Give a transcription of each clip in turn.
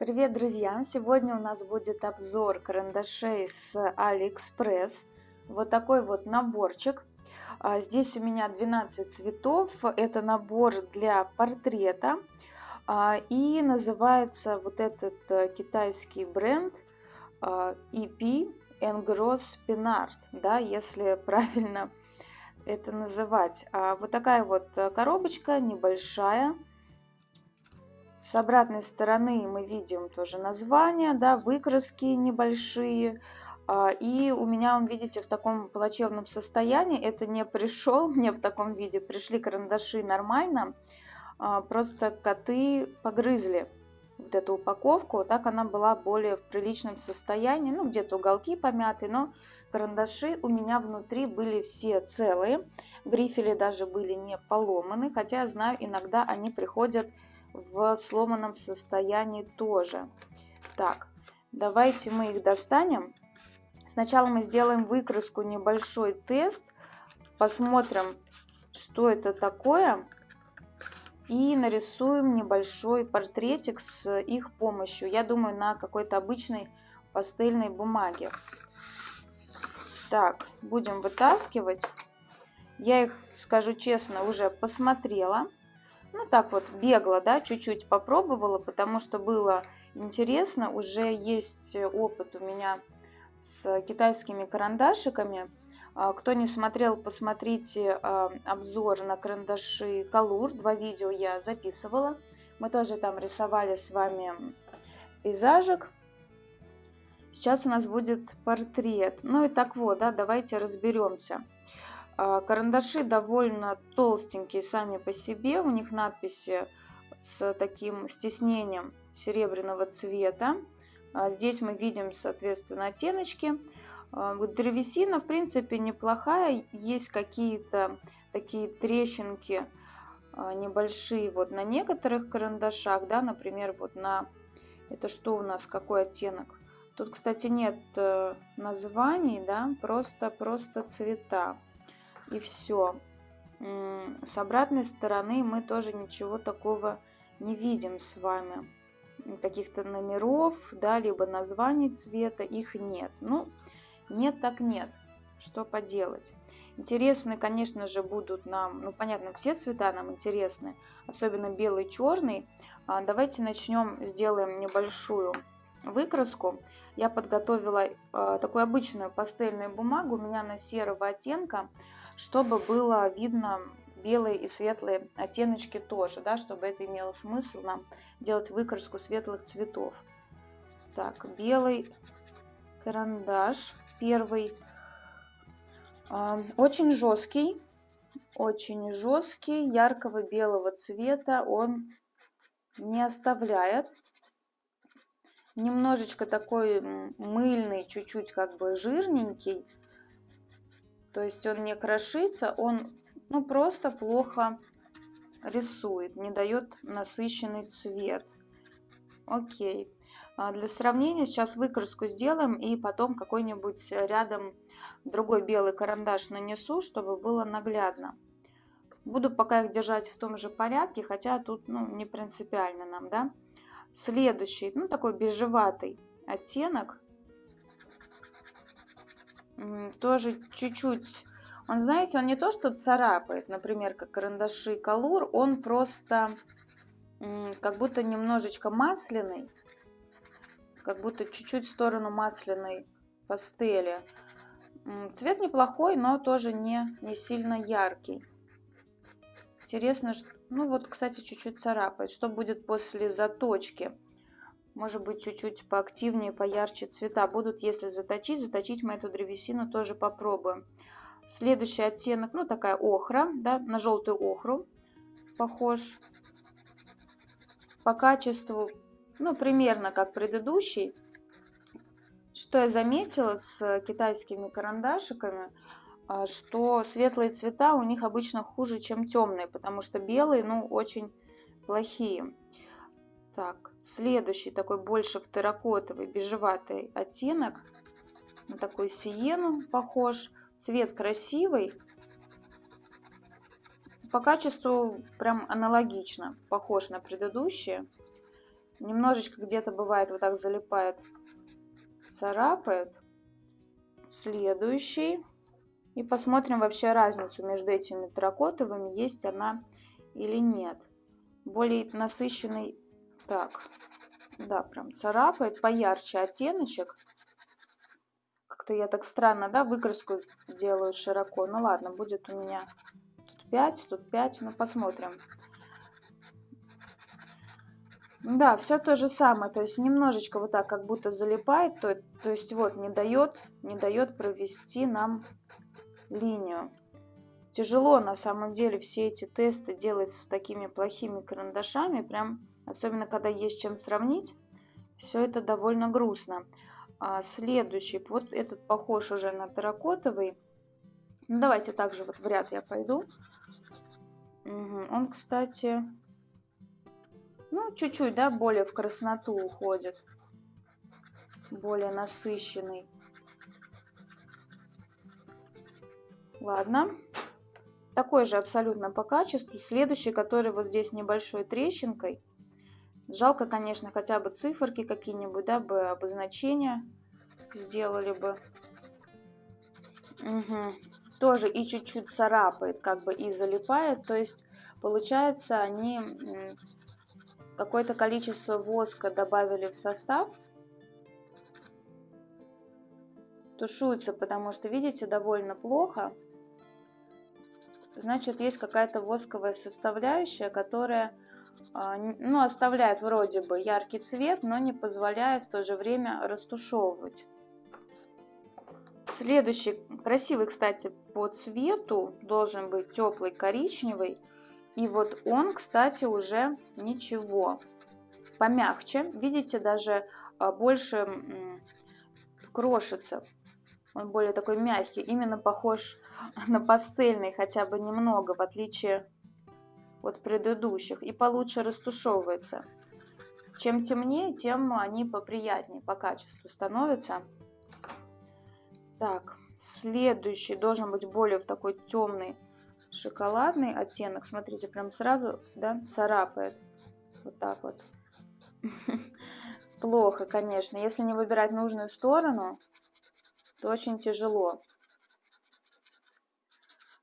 Привет, друзья! Сегодня у нас будет обзор карандашей с AliExpress. Вот такой вот наборчик. А, здесь у меня 12 цветов. Это набор для портрета. А, и называется вот этот э, китайский бренд а, EP Engros Pinart, да, если правильно это называть. Вот такая вот э, коробочка небольшая с обратной стороны мы видим тоже название, да, выкраски небольшие. А, и у меня он, видите, в таком плачевном состоянии. Это не пришел мне в таком виде. Пришли карандаши нормально. А, просто коты погрызли вот эту упаковку. Так она была более в приличном состоянии. Ну, где-то уголки помяты, но карандаши у меня внутри были все целые. Грифели даже были не поломаны. Хотя я знаю, иногда они приходят в сломанном состоянии тоже. Так, давайте мы их достанем. Сначала мы сделаем выкраску, небольшой тест. Посмотрим, что это такое. И нарисуем небольшой портретик с их помощью. Я думаю, на какой-то обычной пастельной бумаге. Так, будем вытаскивать. Я их, скажу честно, уже посмотрела. Ну, так вот, бегло, да, чуть-чуть попробовала, потому что было интересно. Уже есть опыт у меня с китайскими карандашиками. А, кто не смотрел, посмотрите а, обзор на карандаши Калур. Два видео я записывала. Мы тоже там рисовали с вами пейзажик. Сейчас у нас будет портрет. Ну и так вот, да, давайте разберемся. А, карандаши довольно толстенькие сами по себе. У них надписи с таким стеснением серебряного цвета. А, здесь мы видим, соответственно, оттеночки. А, древесина, в принципе, неплохая. Есть какие-то такие трещинки небольшие вот на некоторых карандашах, да, например, вот на... Это что у нас, какой оттенок? Тут, кстати, нет э, названий, да, просто, просто цвета и все. С обратной стороны мы тоже ничего такого не видим с вами. Каких-то номеров, да, либо названий цвета, их нет. Ну, нет так нет. Что поделать? Интересны, конечно же, будут нам, ну, понятно, все цвета нам интересны, особенно белый, черный. А, давайте начнем, сделаем небольшую выкраску. Я подготовила а, такую обычную пастельную бумагу, у меня на серого оттенка чтобы было видно белые и светлые оттеночки тоже, да, чтобы это имело смысл нам делать выкраску светлых цветов. Так, белый карандаш, первый, а, очень жесткий, очень жесткий, яркого белого цвета он не оставляет. Немножечко такой мыльный, чуть-чуть как бы жирненький, то есть он не крошится, он ну, просто плохо рисует, не дает насыщенный цвет. Окей. А для сравнения сейчас выкраску сделаем и потом какой-нибудь рядом другой белый карандаш нанесу, чтобы было наглядно. Буду пока их держать в том же порядке, хотя тут ну, не принципиально нам, да. Следующий, ну такой бежеватый оттенок тоже чуть-чуть, он, знаете, он не то, что царапает, например, как карандаши Колур, он просто как будто немножечко масляный, как будто чуть-чуть в сторону масляной пастели. Цвет неплохой, но тоже не, не сильно яркий. Интересно, что, ну вот, кстати, чуть-чуть царапает. Что будет после заточки? Может быть чуть-чуть поактивнее, поярче цвета будут. Если заточить, заточить мы эту древесину тоже попробуем. Следующий оттенок, ну такая охра, да, на желтую охру похож. По качеству, ну примерно как предыдущий. Что я заметила с китайскими карандашиками, а, что светлые цвета у них обычно хуже, чем темные, потому что белые, ну, очень плохие. Так, следующий такой больше в терракотовый бежеватый оттенок. На такой сиену похож. Цвет красивый. По качеству прям аналогично. Похож на предыдущие. Немножечко где-то бывает вот так залипает, царапает. Следующий. И посмотрим вообще разницу между этими терракотовыми, есть она или нет. Более насыщенный, так, да, прям царапает, поярче оттеночек. Как-то я так странно, да, выкраску делаю широко. Ну ладно, будет у меня тут 5, тут 5, ну посмотрим. Да, все то же самое, то есть немножечко вот так, как будто залипает, то, то есть вот не дает, не дает провести нам линию. Тяжело на самом деле все эти тесты делать с такими плохими карандашами, прям особенно когда есть чем сравнить, все это довольно грустно. А следующий, вот этот похож уже на терракотовый. Ну, давайте также вот в ряд я пойду. Угу. Он, кстати, ну, чуть-чуть, да, более в красноту уходит. Более насыщенный. Ладно. Такой же абсолютно по качеству. Следующий, который вот здесь небольшой трещинкой. Жалко, конечно, хотя бы циферки какие-нибудь, да, бы обозначения сделали бы. Угу. Тоже и чуть-чуть царапает, как бы и залипает. То есть, получается, они какое-то количество воска добавили в состав. Тушуется, потому что, видите, довольно плохо. Значит, есть какая-то восковая составляющая, которая ну, оставляет вроде бы яркий цвет, но не позволяет в то же время растушевывать. Следующий, красивый, кстати, по цвету, должен быть теплый коричневый. И вот он, кстати, уже ничего. Помягче. Видите, даже а, больше крошится. Он более такой мягкий. Именно похож на пастельный хотя бы немного, в отличие от предыдущих. И получше растушевывается. Чем темнее, тем они поприятнее по качеству становятся. Так, следующий должен быть более в такой темный шоколадный оттенок. Смотрите, прям сразу, да, царапает. Вот так вот. Плохо, конечно. Если не выбирать нужную сторону, то очень тяжело.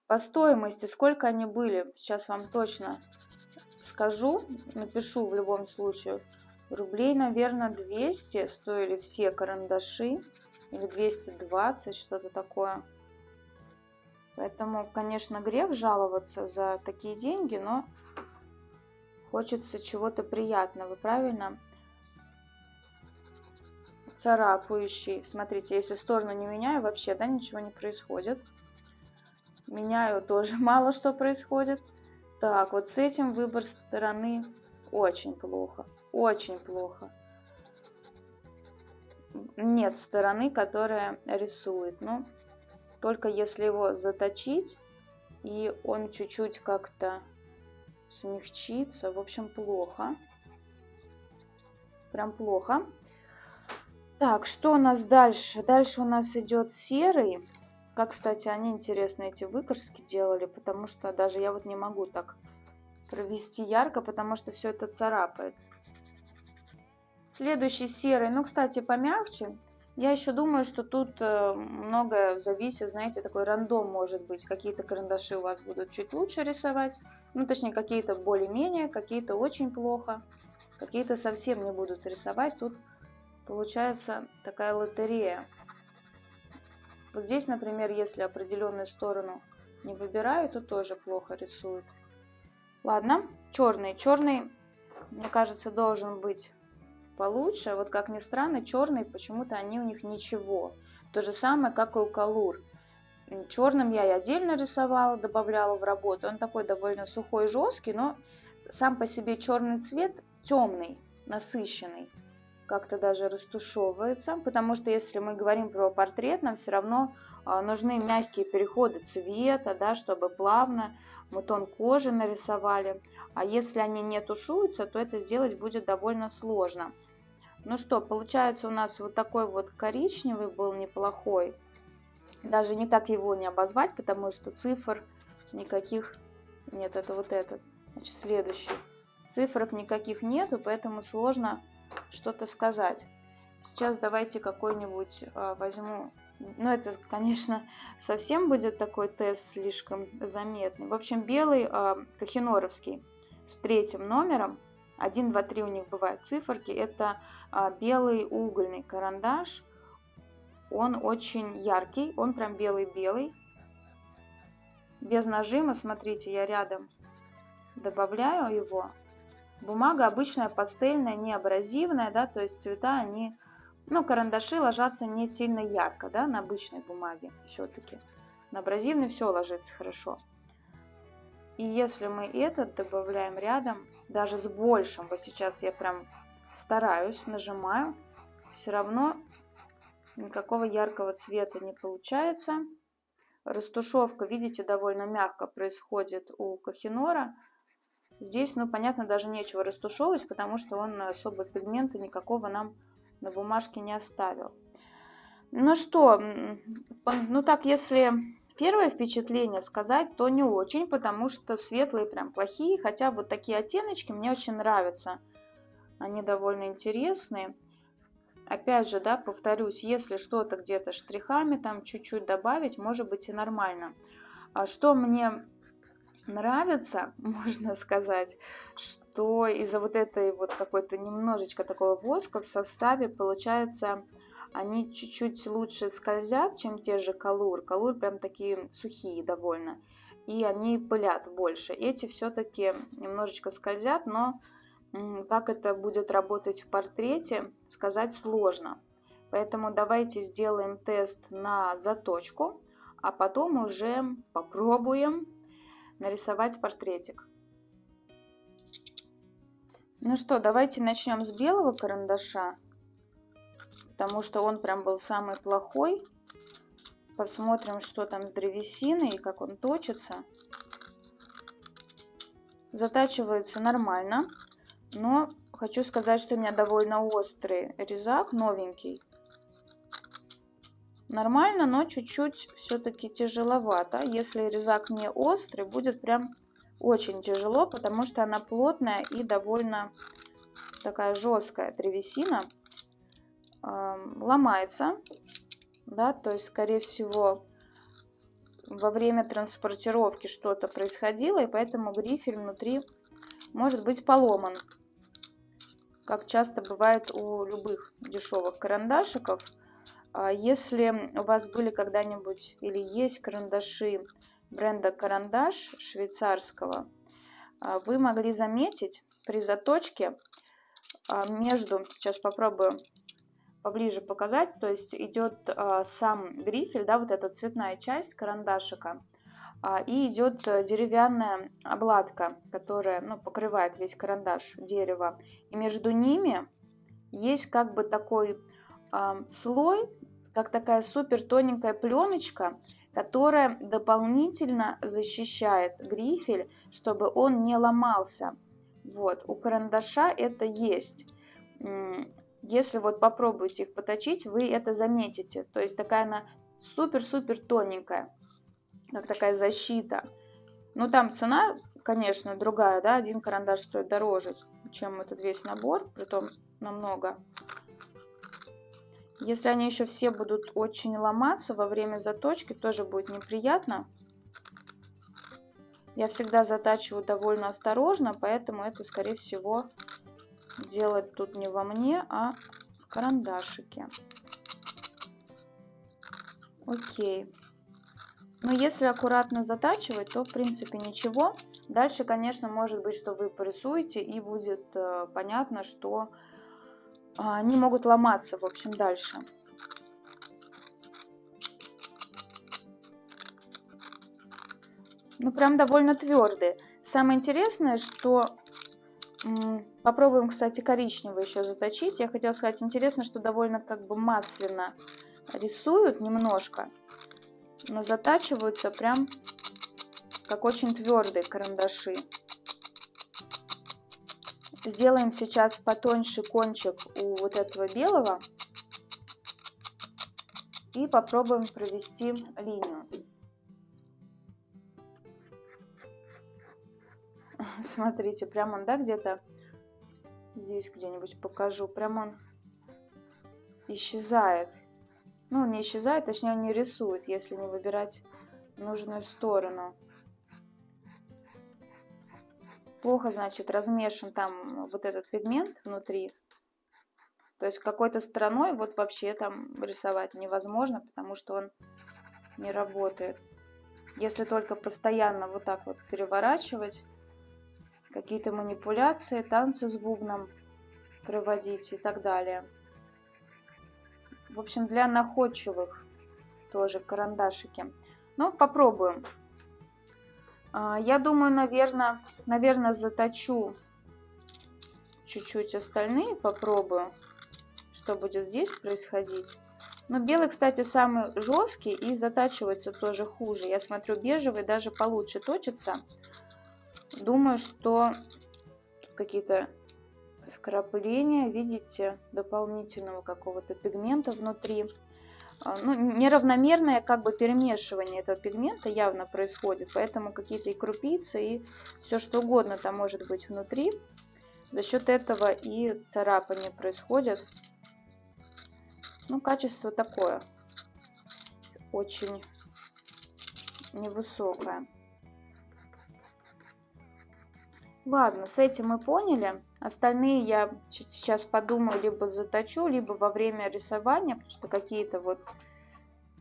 По стоимости, сколько они были, сейчас вам точно скажу, напишу в любом случае. Рублей, наверное, 200 стоили все карандаши. Или 220, что-то такое. Поэтому, конечно, грех жаловаться за такие деньги, но хочется чего-то приятного, правильно? Царапающий. Смотрите, если сторону не меняю, вообще, да, ничего не происходит. Меняю, тоже мало что происходит. Так, вот с этим выбор стороны очень плохо. Очень плохо. Нет стороны, которая рисует. Ну, только если его заточить, и он чуть-чуть как-то смягчится. В общем, плохо. Прям плохо. Так, что у нас дальше? Дальше у нас идет серый. Как, кстати, они интересно эти выкраски делали, потому что даже я вот не могу так провести ярко, потому что все это царапает. Следующий серый, ну, кстати, помягче. Я еще думаю, что тут э, многое зависит, знаете, такой рандом может быть. Какие-то карандаши у вас будут чуть лучше рисовать, ну, точнее, какие-то более-менее, какие-то очень плохо, какие-то совсем не будут рисовать. Тут получается такая лотерея. Вот здесь, например, если определенную сторону не выбираю, то тоже плохо рисуют. Ладно, черный. Черный, мне кажется, должен быть получше. Вот как ни странно, черные почему-то они у них ничего. То же самое, как и у Калур. Черным я и отдельно рисовала, добавляла в работу. Он такой довольно сухой, жесткий, но сам по себе черный цвет темный, насыщенный. Как-то даже растушевывается, потому что если мы говорим про портрет, нам все равно а, нужны мягкие переходы цвета, да, чтобы плавно мы тон кожи нарисовали. А если они не тушуются, то это сделать будет довольно сложно. Ну что, получается у нас вот такой вот коричневый был неплохой. Даже не так его не обозвать, потому что цифр никаких нет. Это вот этот. Значит, следующий. Цифрок никаких нету, поэтому сложно что-то сказать. Сейчас давайте какой-нибудь э, возьму. Ну, это, конечно, совсем будет такой тест слишком заметный. В общем, белый э, кахиноровский с третьим номером. 1, 2, 3 у них бывают циферки. Это э, белый угольный карандаш. Он очень яркий, он прям белый-белый. Без нажима, смотрите, я рядом добавляю его. Бумага обычная пастельная, не абразивная, да, то есть цвета они, ну, карандаши ложатся не сильно ярко, да, на обычной бумаге все-таки. На абразивной все ложится хорошо. И если мы этот добавляем рядом, даже с большим, вот сейчас я прям стараюсь, нажимаю, все равно никакого яркого цвета не получается. Растушевка, видите, довольно мягко происходит у Кахинора. Здесь, ну, понятно, даже нечего растушевывать, потому что он особо пигмента никакого нам на бумажке не оставил. Ну что, ну так, если первое впечатление сказать, то не очень, потому что светлые прям плохие, хотя вот такие оттеночки мне очень нравятся. Они довольно интересные. Опять же, да, повторюсь, если что-то где-то штрихами там чуть-чуть добавить, может быть и нормально. А что мне нравится, можно сказать, что из-за вот этой вот какой-то немножечко такого воска в составе получается они чуть-чуть лучше скользят, чем те же колур. Колур прям такие сухие довольно. И они пылят больше. Эти все-таки немножечко скользят, но как это будет работать в портрете, сказать сложно. Поэтому давайте сделаем тест на заточку, а потом уже попробуем нарисовать портретик. Ну что, давайте начнем с белого карандаша, потому что он прям был самый плохой. Посмотрим, что там с древесиной и как он точится. Затачивается нормально. Но хочу сказать, что у меня довольно острый резак, новенький. Нормально, но чуть-чуть все-таки тяжеловато. Если резак не острый, будет прям очень тяжело, потому что она плотная и довольно такая жесткая древесина. Ломается, да, то есть, скорее всего, во время транспортировки что-то происходило, и поэтому грифель внутри может быть поломан как часто бывает у любых дешевых карандашиков. А если у вас были когда-нибудь или есть карандаши бренда Карандаш швейцарского, а, вы могли заметить при заточке а, между, сейчас попробую поближе показать, то есть идет сам грифель, да, вот эта цветная часть карандашика, и идет э, деревянная обладка, которая ну, покрывает весь карандаш дерева. И между ними есть как бы такой слой, как такая супер тоненькая пленочка, которая дополнительно защищает грифель, чтобы он не ломался. Вот, у карандаша это есть. Если вот попробуете их поточить, вы это заметите. То есть такая она супер-супер тоненькая как такая защита. Ну, там цена, конечно, другая, да, один карандаш стоит дороже, чем этот весь набор, притом намного. Если они еще все будут очень ломаться во время заточки, тоже будет неприятно. Я всегда затачиваю довольно осторожно, поэтому это, скорее всего, делать тут не во мне, а в карандашике. Окей. Но если аккуратно затачивать, то в принципе ничего. Дальше, конечно, может быть, что вы порисуете и будет э, понятно, что они могут ломаться, в общем, дальше. Ну, прям довольно твердые. Самое интересное, что... Попробуем, кстати, коричневый еще заточить. Я хотела сказать, интересно, что довольно как бы масляно рисуют немножко но затачиваются прям как очень твердые карандаши. Сделаем сейчас потоньше кончик у вот этого белого и попробуем провести линию. Смотрите, прямо он, да, где-то Здесь где-нибудь покажу. Прям он исчезает. Ну, не исчезает, точнее он не рисует, если не выбирать нужную сторону. Плохо, значит, размешан там вот этот пигмент внутри. То есть какой-то стороной вот вообще там рисовать невозможно, потому что он не работает. Если только постоянно вот так вот переворачивать, какие-то манипуляции, танцы с бубном проводить и так далее. В общем, для находчивых тоже карандашики. Ну, попробуем. А, я думаю, наверное, наверное, заточу чуть-чуть остальные, попробую, что будет здесь происходить. Но белый, кстати, самый жесткий и затачивается тоже хуже. Я смотрю, бежевый даже получше точится. Думаю, что какие-то вкрапления, видите, дополнительного какого-то пигмента внутри. А, ну, неравномерное как бы перемешивание этого пигмента явно происходит, поэтому какие-то и крупицы, и все что угодно там может быть внутри. За счет этого и царапания происходят. Ну, качество такое, очень невысокое. Ладно, с этим мы поняли. Остальные я сейчас подумаю, либо заточу, либо во время рисования, потому что какие-то вот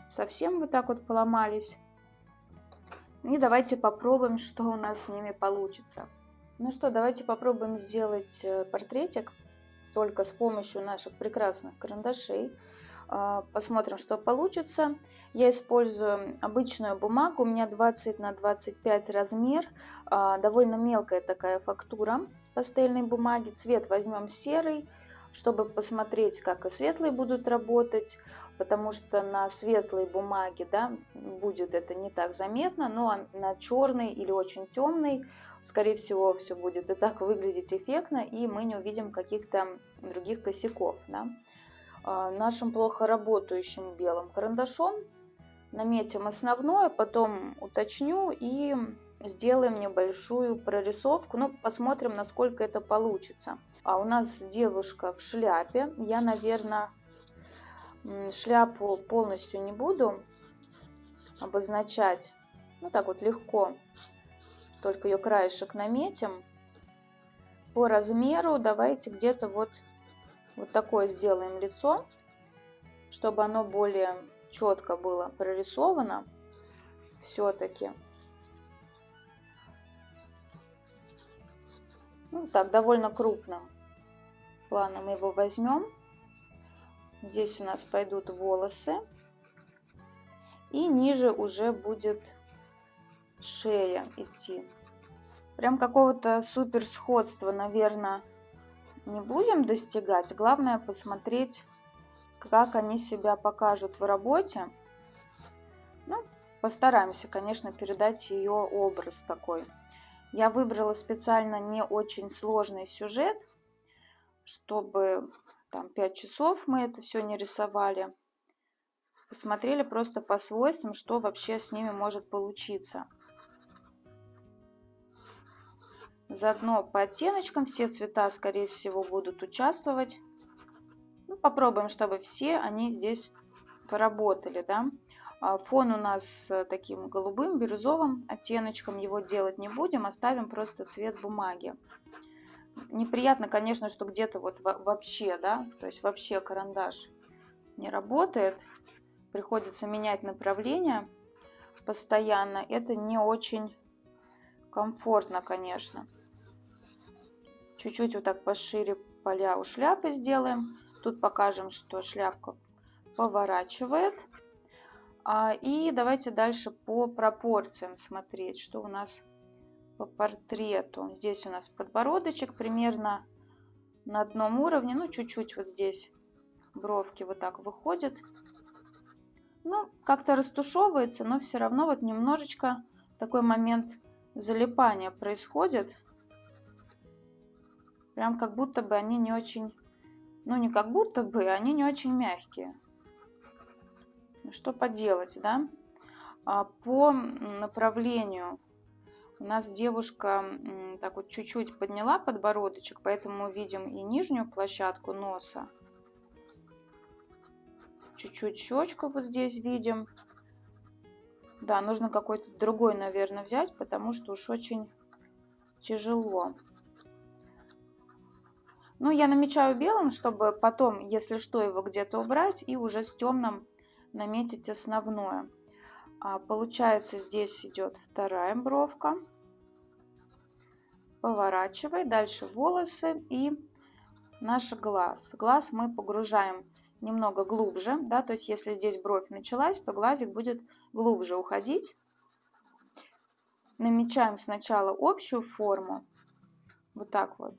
совсем вот так вот поломались. И давайте попробуем, что у нас с ними получится. Ну что, давайте попробуем сделать э, портретик только с помощью наших прекрасных карандашей. А, посмотрим, что получится. Я использую обычную бумагу, у меня 20 на 25 размер, а, довольно мелкая такая фактура пастельной бумаги. Цвет возьмем серый, чтобы посмотреть, как и светлые будут работать, потому что на светлой бумаге да, будет это не так заметно, но на черной или очень темной, скорее всего, все будет и так выглядеть эффектно, и мы не увидим каких-то других косяков. Да. А, нашим плохо работающим белым карандашом. Наметим основное, потом уточню и сделаем небольшую прорисовку. Ну, посмотрим, насколько это получится. А у нас девушка в шляпе. Я, наверное, шляпу полностью не буду обозначать. Ну, так вот легко. Только ее краешек наметим. По размеру давайте где-то вот вот такое сделаем лицо, чтобы оно более четко было прорисовано все-таки. Ну, так, довольно крупным планом его возьмем. Здесь у нас пойдут волосы. И ниже уже будет шея идти. Прям какого-то супер сходства, наверное, не будем достигать. Главное посмотреть, как они себя покажут в работе. Ну, постараемся, конечно, передать ее образ такой. Я выбрала специально не очень сложный сюжет, чтобы там 5 часов мы это все не рисовали. Посмотрели просто по свойствам, что вообще с ними может получиться. Заодно по оттеночкам все цвета, скорее всего, будут участвовать. Ну, попробуем, чтобы все они здесь поработали, да. А фон у нас с таким голубым, бирюзовым оттеночком. Его делать не будем, оставим просто цвет бумаги. Неприятно, конечно, что где-то вот вообще, да, то есть вообще карандаш не работает. Приходится менять направление постоянно. Это не очень комфортно, конечно. Чуть-чуть вот так пошире поля у шляпы сделаем. Тут покажем, что шляпка поворачивает. А, и давайте дальше по пропорциям смотреть, что у нас по портрету. Здесь у нас подбородочек примерно на одном уровне, ну чуть-чуть вот здесь бровки вот так выходят. Ну, как-то растушевывается, но все равно вот немножечко такой момент залипание происходит. Прям как будто бы они не очень... Ну, не как будто бы, они не очень мягкие. Что поделать, да? А по направлению У нас девушка так вот чуть-чуть подняла подбородочек, поэтому мы видим и нижнюю площадку носа. Чуть-чуть щечку вот здесь видим. Да, нужно какой-то другой, наверное, взять, потому что уж очень тяжело. Ну, я намечаю белым, чтобы потом, если что, его где-то убрать и уже с темным наметить основное. А, получается, здесь идет вторая бровка. Поворачивай. Дальше волосы и наш глаз. Глаз мы погружаем немного глубже, да, то есть если здесь бровь началась, то глазик будет глубже уходить. Намечаем сначала общую форму, вот так вот.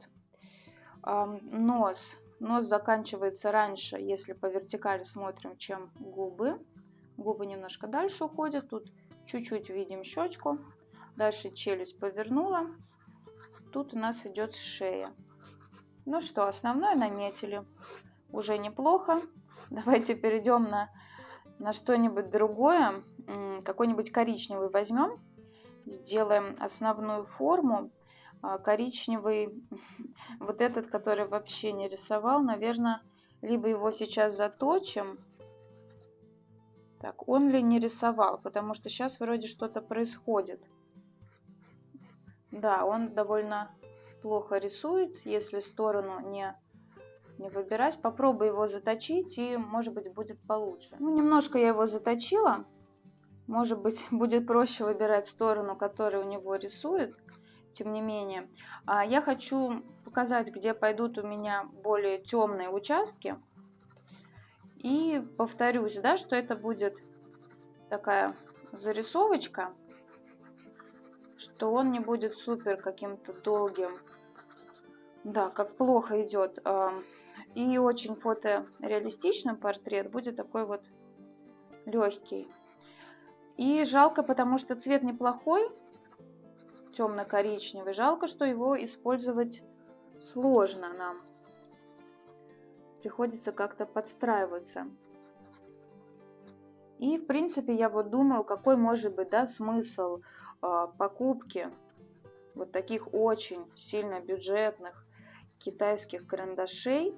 Нос. Нос заканчивается раньше, если по вертикали смотрим, чем губы. Губы немножко дальше уходят, тут чуть-чуть видим щечку. Дальше челюсть повернула. Тут у нас идет шея. Ну что, основное наметили. Уже неплохо. Давайте перейдем на, на что-нибудь другое. Какой-нибудь коричневый возьмем. Сделаем основную форму. А, коричневый, вот этот, который вообще не рисовал, наверное, либо его сейчас заточим. Так, он ли не рисовал, потому что сейчас вроде что-то происходит. Да, он довольно плохо рисует, если сторону не, не выбирать. Попробую его заточить, и, может быть, будет получше. Ну, немножко я его заточила. Может быть, будет проще выбирать сторону, которую у него рисует. Тем не менее, а, я хочу показать, где пойдут у меня более темные участки. И повторюсь, да, что это будет такая зарисовочка что он не будет супер каким-то долгим. Да, как плохо идет. И очень фотореалистичный портрет будет такой вот легкий. И жалко, потому что цвет неплохой, темно-коричневый. Жалко, что его использовать сложно нам. Приходится как-то подстраиваться. И, в принципе, я вот думаю, какой может быть да, смысл а, покупки вот таких очень сильно бюджетных китайских карандашей,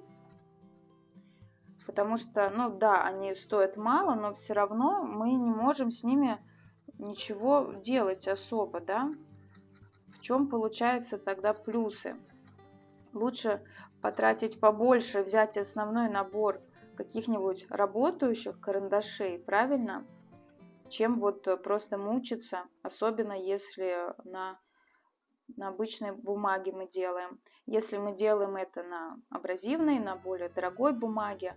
потому что, ну да, они стоят мало, но все равно мы не можем с ними ничего делать особо, да. Чем получается тогда плюсы? Лучше потратить побольше, взять основной набор каких-нибудь работающих карандашей, правильно? чем вот э, просто мучиться, особенно если на, на обычной бумаге мы делаем. Если мы делаем это на абразивной, на более дорогой бумаге,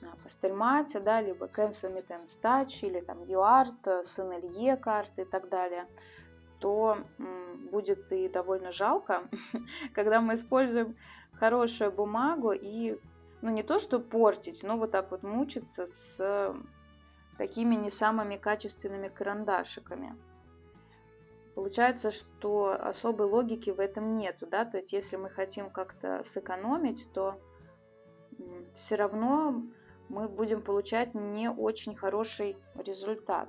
на пастельмате, да, либо Cancel Meet Touch, или там UART, Сенелье карты и так далее, то будет и довольно жалко, когда мы используем хорошую бумагу и, ну не то что портить, но вот так вот мучиться с такими не самыми качественными карандашиками. Получается, что особой логики в этом нету, да, то есть если мы хотим как-то сэкономить, то все равно мы будем получать не очень хороший результат.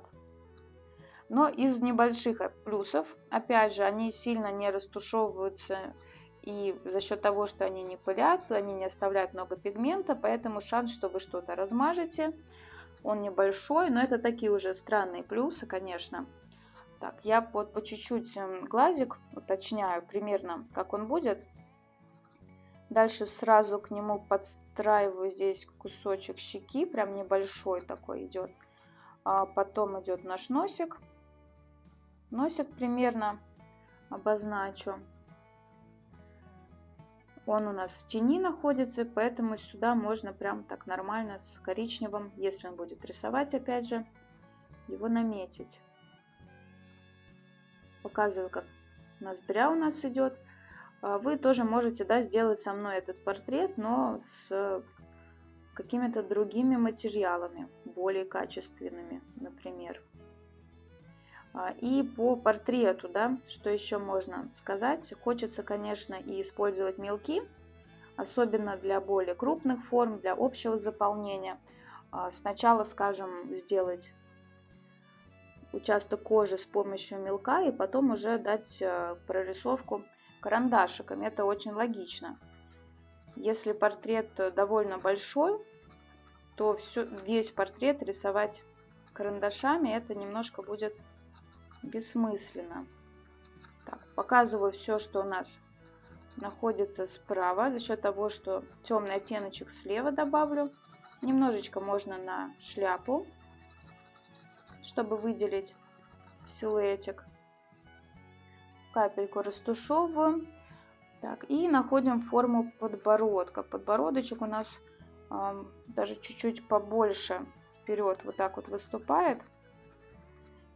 Но из небольших плюсов, опять же, они сильно не растушевываются и за счет того, что они не пылят, они не оставляют много пигмента, поэтому шанс, что вы что-то размажете, он небольшой, но это такие уже странные плюсы, конечно. Так, я вот по чуть-чуть эм, глазик уточняю примерно, как он будет. Дальше сразу к нему подстраиваю здесь кусочек щеки, прям небольшой такой идет. А потом идет наш носик. Носик примерно обозначу. Он у нас в тени находится, поэтому сюда можно прям так нормально с коричневым, если он будет рисовать, опять же, его наметить. Показываю, как ноздря у нас идет. А вы тоже можете да, сделать со мной этот портрет, но с какими-то другими материалами, более качественными, например. А, и по портрету, да, что еще можно сказать? Хочется, конечно, и использовать мелки, особенно для более крупных форм, для общего заполнения. А, сначала, скажем, сделать участок кожи с помощью мелка и потом уже дать э, прорисовку карандашиком. Это очень логично. Если портрет довольно большой, то все, весь портрет рисовать карандашами это немножко будет бессмысленно. Так, показываю все, что у нас находится справа. За счет того, что темный оттеночек слева добавлю. Немножечко можно на шляпу, чтобы выделить силуэтик. Капельку растушевываем. Так, и находим форму подбородка. Подбородочек у нас э, даже чуть-чуть побольше вперед вот так вот выступает.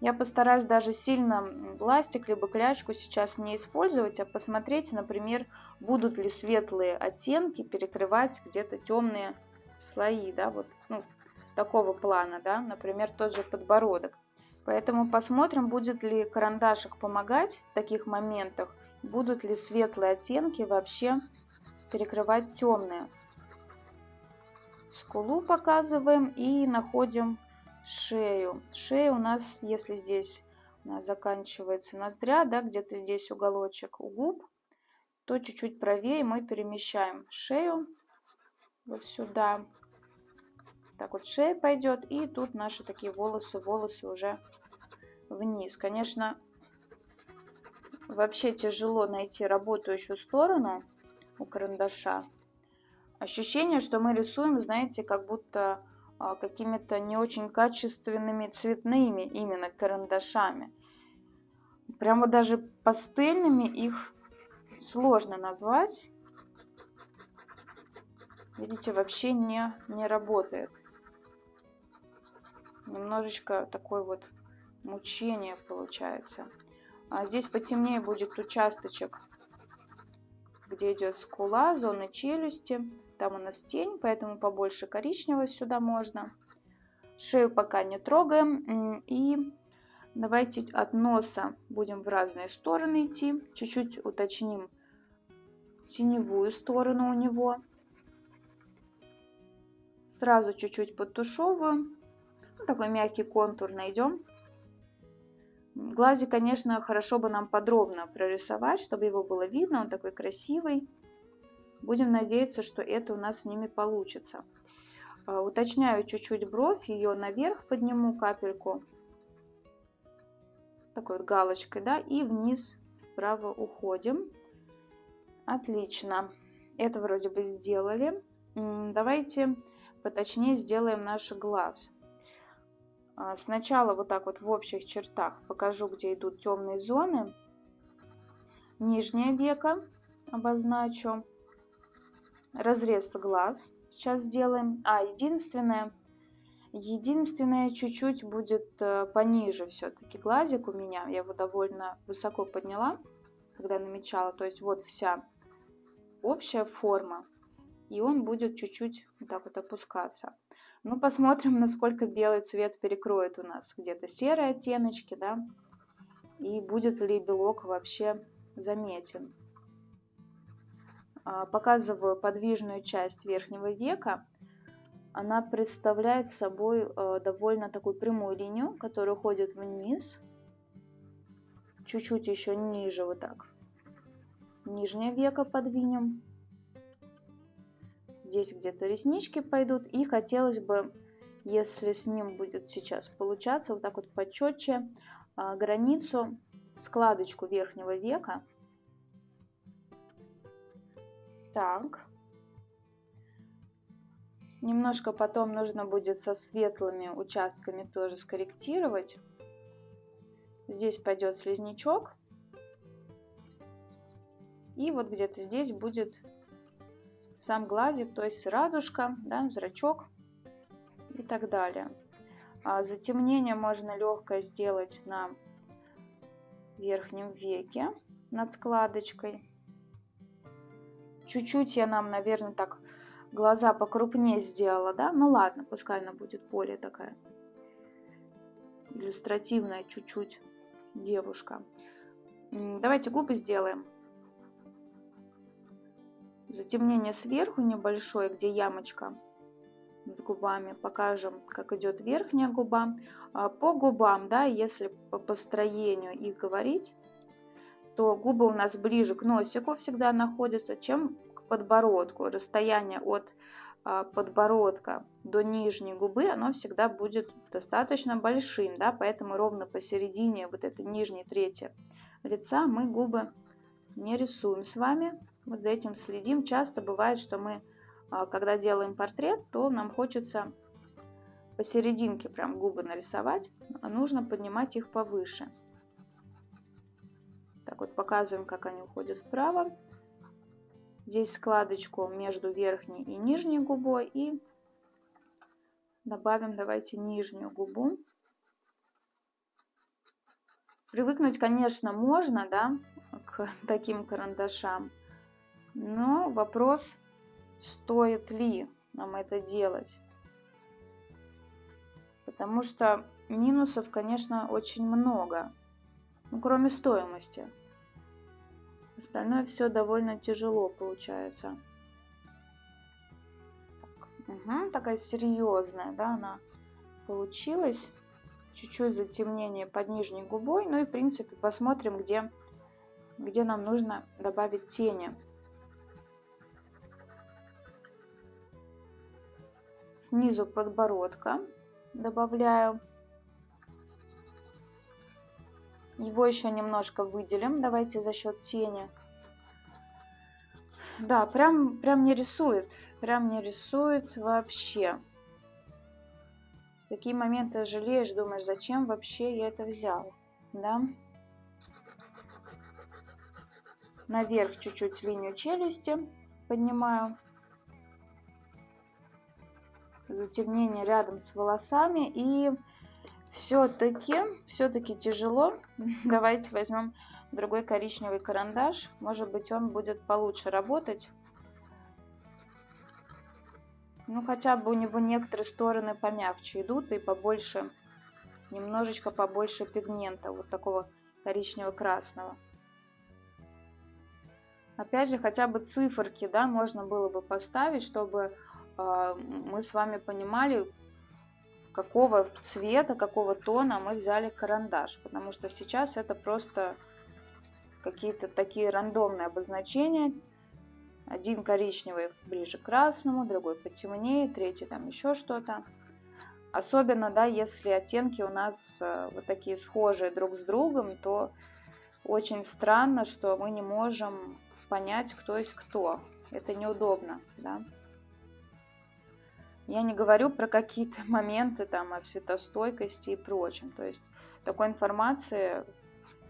Я постараюсь даже сильно ластик либо клячку сейчас не использовать, а посмотреть, например, будут ли светлые оттенки перекрывать где-то темные слои, да, вот ну, такого плана, да, например, тот же подбородок. Поэтому посмотрим, будет ли карандашик помогать в таких моментах, будут ли светлые оттенки вообще перекрывать темные. Скулу показываем и находим шею. Шея у нас, если здесь нас заканчивается ноздря, да, где-то здесь уголочек у губ, то чуть-чуть правее мы перемещаем шею вот сюда. Так вот шея пойдет, и тут наши такие волосы, волосы уже вниз. Конечно, вообще тяжело найти работающую сторону у карандаша. Ощущение, что мы рисуем, знаете, как будто какими-то не очень качественными цветными именно карандашами. Прямо даже пастельными их сложно назвать. Видите, вообще не, не работает. Немножечко такой вот мучение получается. А здесь потемнее будет участочек, где идет скула, зона челюсти. Там у нас тень, поэтому побольше коричневого сюда можно. Шею пока не трогаем. И давайте от носа будем в разные стороны идти. Чуть-чуть уточним теневую сторону у него. Сразу чуть-чуть подтушевываем. Ну, такой мягкий контур найдем. Глазик, конечно, хорошо бы нам подробно прорисовать, чтобы его было видно. Он такой красивый. Будем надеяться, что это у нас с ними получится. А, уточняю чуть-чуть бровь, ее наверх подниму капельку. Такой вот галочкой, да, и вниз вправо уходим. Отлично. Это вроде бы сделали. Давайте поточнее сделаем наш глаз. А, сначала вот так вот в общих чертах покажу, где идут темные зоны. Нижнее веко обозначу разрез глаз сейчас сделаем. А, единственное, единственное чуть-чуть будет э, пониже все-таки глазик у меня. Я его довольно высоко подняла, когда намечала. То есть вот вся общая форма. И он будет чуть-чуть вот так вот опускаться. Ну, посмотрим, насколько белый цвет перекроет у нас. Где-то серые оттеночки, да. И будет ли белок вообще заметен. А, показываю подвижную часть верхнего века. Она представляет собой э, довольно такую прямую линию, которая уходит вниз. Чуть-чуть еще ниже вот так. Нижнее веко подвинем. Здесь где-то реснички пойдут. И хотелось бы, если с ним будет сейчас получаться, вот так вот почетче а, границу, складочку верхнего века так. Немножко потом нужно будет со светлыми участками тоже скорректировать. Здесь пойдет слизнячок. И вот где-то здесь будет сам глазик, то есть радужка, да, зрачок и так далее. А затемнение можно легкое сделать на верхнем веке над складочкой. Чуть-чуть я нам, наверное, так глаза покрупнее сделала, да? Ну ладно, пускай она будет более такая иллюстративная чуть-чуть девушка. Давайте губы сделаем. Затемнение сверху небольшое, где ямочка над губами. Покажем, как идет верхняя губа. А, по губам, да, если по построению их говорить, то губы у нас ближе к носику всегда находятся, чем к подбородку. Расстояние от а, подбородка до нижней губы, оно всегда будет достаточно большим, да, поэтому ровно посередине вот этой нижней трети лица мы губы не рисуем с вами. Вот за этим следим. Часто бывает, что мы, а, когда делаем портрет, то нам хочется посерединке прям губы нарисовать, а нужно поднимать их повыше. Так вот показываем, как они уходят вправо. Здесь складочку между верхней и нижней губой и добавим, давайте, нижнюю губу. Привыкнуть, конечно, можно, да, к таким карандашам, но вопрос, стоит ли нам это делать. Потому что минусов, конечно, очень много, ну, кроме стоимости. Остальное все довольно тяжело получается. Так, угу, такая серьезная, да, она получилась. Чуть-чуть затемнение под нижней губой. Ну и, в принципе, посмотрим, где, где нам нужно добавить тени. Снизу подбородка добавляю. Его еще немножко выделим. Давайте за счет тени. Да, прям, прям не рисует. Прям не рисует вообще. Такие моменты жалеешь, думаешь, зачем вообще я это взял. Да? Наверх чуть-чуть линию челюсти поднимаю. Затемнение рядом с волосами и все-таки, все-таки тяжело. Давайте возьмем другой коричневый карандаш. Может быть, он будет получше работать. Ну, хотя бы у него некоторые стороны помягче идут и побольше, немножечко побольше пигмента, вот такого коричнево-красного. Опять же, хотя бы циферки, да, можно было бы поставить, чтобы э, мы с вами понимали, какого цвета, какого тона мы взяли карандаш. Потому что сейчас это просто какие-то такие рандомные обозначения. Один коричневый ближе к красному, другой потемнее, третий там еще что-то. Особенно, да, если оттенки у нас э, вот такие схожие друг с другом, то очень странно, что мы не можем понять, кто есть кто. Это неудобно, да. Я не говорю про какие-то моменты там о светостойкости и прочем. То есть такой информации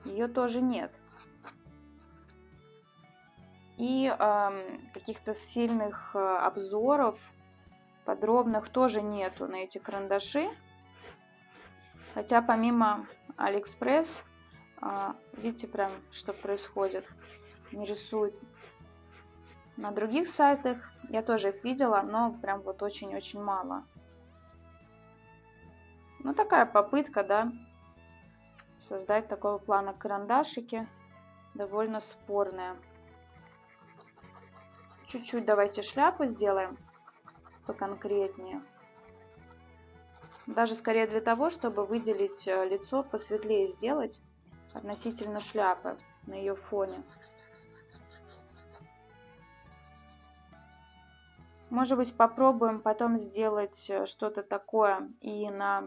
ее тоже нет. И э, каких-то сильных э, обзоров подробных тоже нету на эти карандаши. Хотя помимо Алиэкспресс, э, видите прям, что происходит, не рисует на других сайтах я тоже их видела, но прям вот очень-очень мало. Ну, такая попытка, да, создать такого плана карандашики, довольно спорная. Чуть-чуть давайте шляпу сделаем поконкретнее. Даже скорее для того, чтобы выделить э, лицо, посветлее сделать относительно шляпы на ее фоне. Может быть, попробуем потом сделать э, что-то такое и на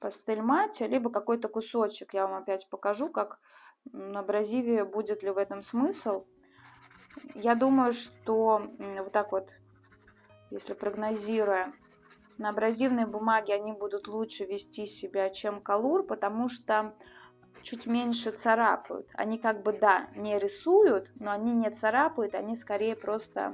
пастель мате, либо какой-то кусочек. Я вам опять покажу, как на абразиве будет ли в этом смысл. Я думаю, что вот так вот, если прогнозируя, на абразивной бумаге они будут лучше вести себя, чем колур, потому что чуть меньше царапают. Они как бы, да, не рисуют, но они не царапают, они скорее просто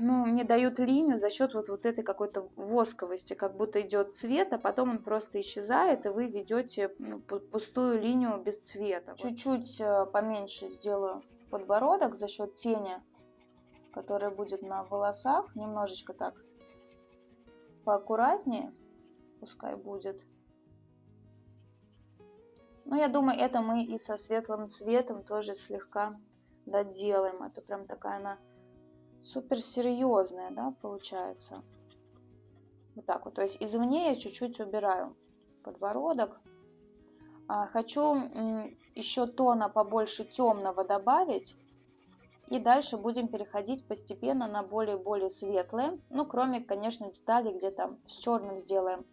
ну, мне дают линию за счет вот, вот этой какой-то восковости, как будто идет цвет, а потом он просто исчезает, и вы ведете ну, пустую линию без цвета. Чуть-чуть э, поменьше сделаю подбородок за счет тени, которая будет на волосах, немножечко так поаккуратнее, пускай будет. Ну, я думаю, это мы и со светлым цветом тоже слегка доделаем. Это прям такая она супер серьезная, да, получается. Вот так вот. То есть извне я чуть-чуть убираю подбородок. А, хочу еще тона побольше темного добавить. И дальше будем переходить постепенно на более-более светлые. Ну, кроме, конечно, деталей, где там с черным сделаем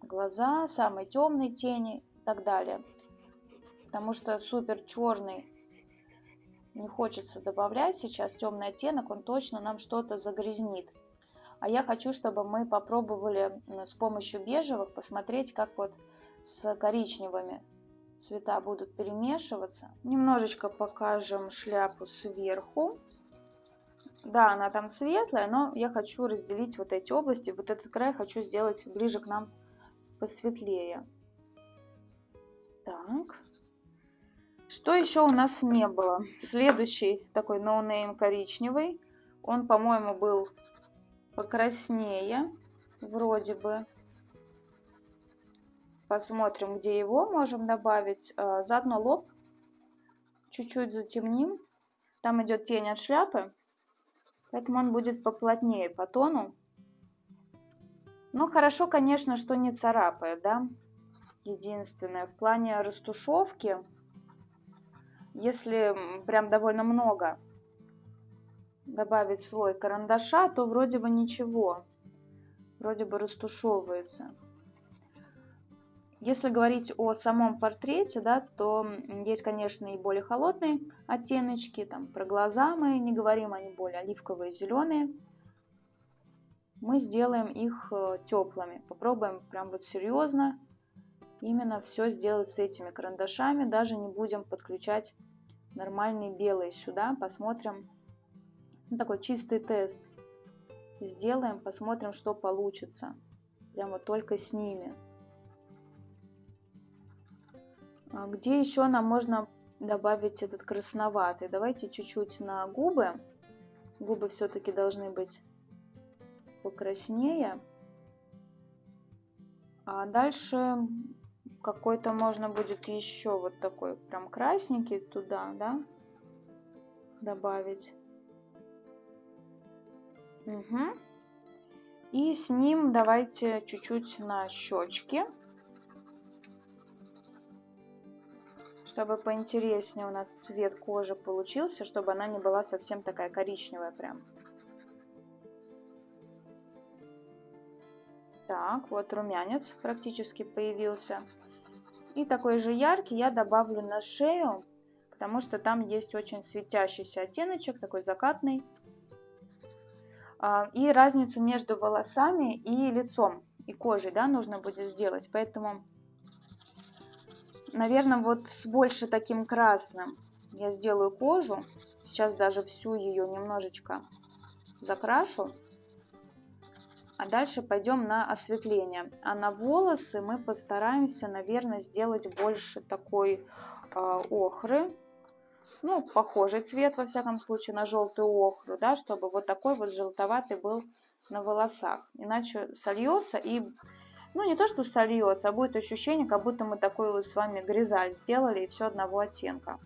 глаза, самые темные тени и так далее. Потому что супер черный не хочется добавлять сейчас темный оттенок, он точно нам что-то загрязнит. А я хочу, чтобы мы попробовали с помощью бежевых посмотреть, как вот с коричневыми цвета будут перемешиваться. Немножечко покажем шляпу сверху. Да, она там светлая, но я хочу разделить вот эти области. Вот этот край хочу сделать ближе к нам посветлее. Так. Что еще у нас не было? Следующий такой ноунейм коричневый. Он, по-моему, был покраснее. Вроде бы. Посмотрим, где его можем добавить. А, заодно лоб чуть-чуть затемним. Там идет тень от шляпы, поэтому он будет поплотнее по тону. Ну, хорошо, конечно, что не царапает, да. Единственное, в плане растушевки, если прям довольно много добавить слой карандаша, то вроде бы ничего. Вроде бы растушевывается. Если говорить о самом портрете, да, то есть, конечно, и более холодные оттеночки. Там про глаза мы не говорим, они более оливковые, зеленые. Мы сделаем их э, теплыми. Попробуем прям вот серьезно именно все сделать с этими карандашами. Даже не будем подключать нормальные белые сюда. Посмотрим. Ну, такой чистый тест. Сделаем, посмотрим, что получится. Прямо только с ними. А где еще нам можно добавить этот красноватый? Давайте чуть-чуть на губы. Губы все-таки должны быть покраснее. А дальше какой-то можно будет еще вот такой прям красненький туда, да, добавить. Угу. И с ним давайте чуть-чуть на щечки. чтобы поинтереснее у нас цвет кожи получился, чтобы она не была совсем такая коричневая прям. Так, вот румянец практически появился. И такой же яркий я добавлю на шею, потому что там есть очень светящийся оттеночек, такой закатный. А, и разницу между волосами и лицом, и кожей, да, нужно будет сделать. Поэтому Наверное, вот с больше таким красным я сделаю кожу. Сейчас даже всю ее немножечко закрашу. А дальше пойдем на осветление. А на волосы мы постараемся, наверное, сделать больше такой э, охры. Ну, похожий цвет, во всяком случае, на желтую охру, да, чтобы вот такой вот желтоватый был на волосах. Иначе сольется и ну, не то, что сольется, а будет ощущение, как будто мы такой вот с вами грязаль сделали и все одного оттенка.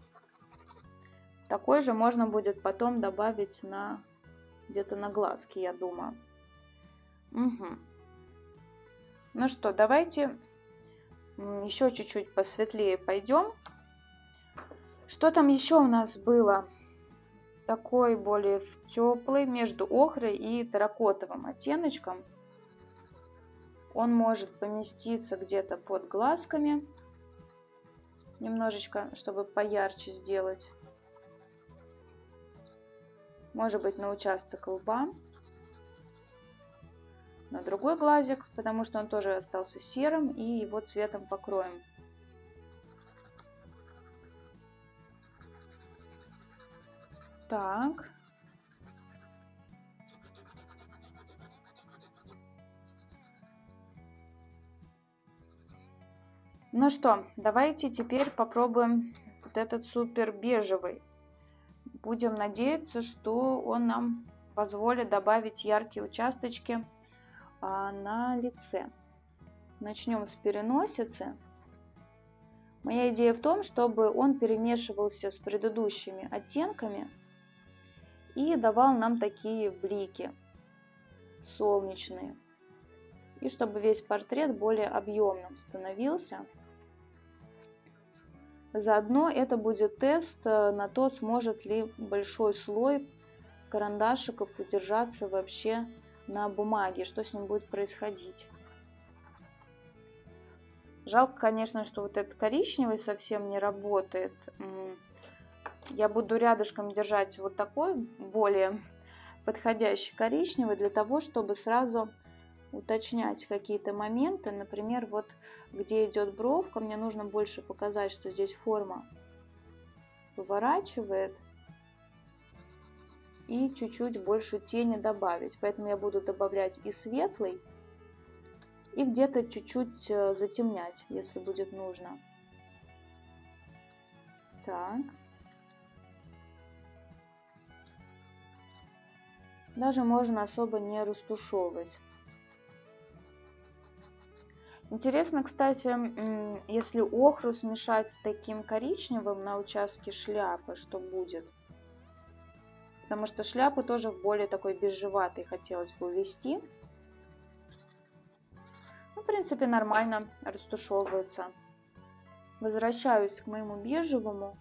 Такой же можно будет потом добавить на где-то на глазки, я думаю. Угу. Ну что, давайте еще чуть-чуть посветлее пойдем. Что там еще у нас было? Такой более теплый между охрой и терракотовым оттеночком. Он может поместиться где-то под глазками, немножечко, чтобы поярче сделать. Может быть на участок лба, на другой глазик, потому что он тоже остался серым, и его цветом покроем. Так. Ну что, давайте теперь попробуем вот этот супер бежевый. Будем надеяться, что он нам позволит добавить яркие участочки на лице. Начнем с переносицы. Моя идея в том, чтобы он перемешивался с предыдущими оттенками и давал нам такие блики солнечные. И чтобы весь портрет более объемным становился. Заодно это будет тест э, на то, сможет ли большой слой карандашиков удержаться вообще на бумаге, что с ним будет происходить. Жалко, конечно, что вот этот коричневый совсем не работает. Я буду рядышком держать вот такой более подходящий коричневый для того, чтобы сразу уточнять какие-то моменты. Например, вот где идет бровка, мне нужно больше показать, что здесь форма поворачивает. И чуть-чуть больше тени добавить. Поэтому я буду добавлять и светлый, и где-то чуть-чуть э, затемнять, если будет нужно. Так. Даже можно особо не растушевывать. Интересно, кстати, если охру смешать с таким коричневым на участке шляпы, что будет? Потому что шляпу тоже в более такой бежеватый хотелось бы увести в принципе, нормально растушевывается. Возвращаюсь к моему бежевому.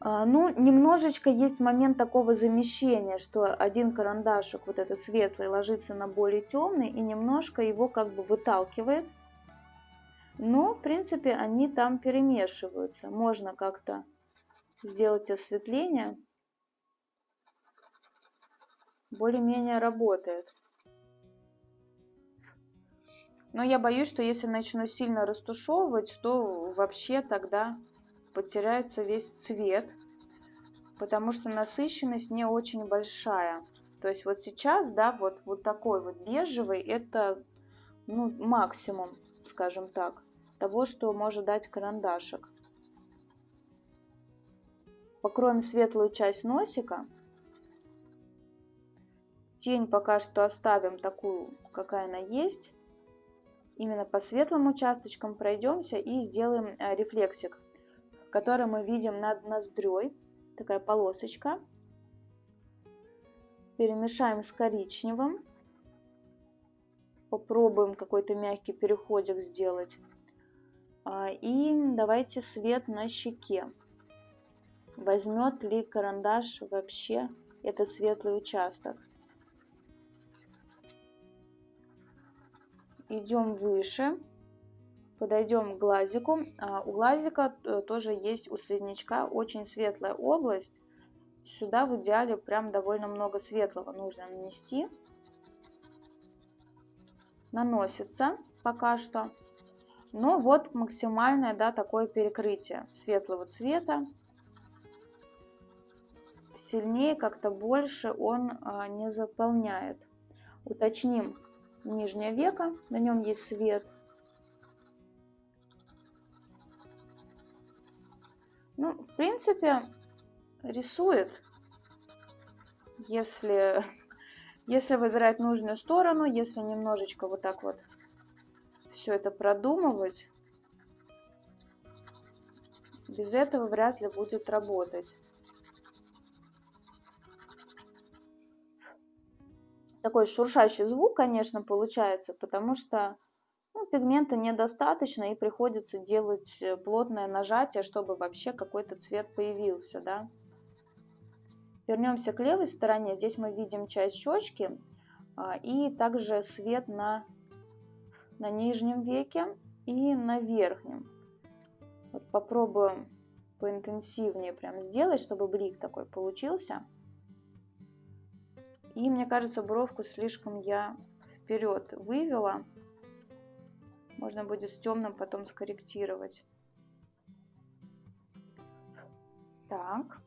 А, ну, немножечко есть момент такого замещения, что один карандашик, вот этот светлый, ложится на более темный и немножко его как бы выталкивает. Но, в принципе, они там перемешиваются. Можно как-то сделать осветление более-менее работает. Но я боюсь, что если начну сильно растушевывать, то вообще тогда потеряется весь цвет, потому что насыщенность не очень большая. То есть вот сейчас, да, вот, вот такой вот бежевый, это ну, максимум, скажем так, того, что может дать карандашик. Покроем светлую часть носика. Тень пока что оставим такую, какая она есть. Именно по светлым участочкам пройдемся и сделаем э, рефлексик, который мы видим над ноздрёй. Такая полосочка. Перемешаем с коричневым. Попробуем какой-то мягкий переходик сделать. А, и давайте свет на щеке. Возьмет ли карандаш вообще этот светлый участок. идем выше, подойдем к глазику. А у глазика э, тоже есть у слизнячка очень светлая область. Сюда в идеале прям довольно много светлого нужно нанести. Наносится пока что. Но вот максимальное да, такое перекрытие светлого цвета. Сильнее как-то больше он а, не заполняет. Уточним нижнее веко, на нем есть свет. Ну, в принципе, рисует, если, если выбирать нужную сторону, если немножечко вот так вот все это продумывать, без этого вряд ли будет работать. Такой шуршащий звук, конечно, получается, потому что ну, пигмента недостаточно и приходится делать э, плотное нажатие, чтобы вообще какой-то цвет появился, да. Вернемся к левой стороне. Здесь мы видим часть щечки а, и также свет на, на нижнем веке и на верхнем. Вот попробуем поинтенсивнее прям сделать, чтобы блик такой получился. И мне кажется, бровку слишком я вперед вывела. Можно будет с темным потом скорректировать. Так.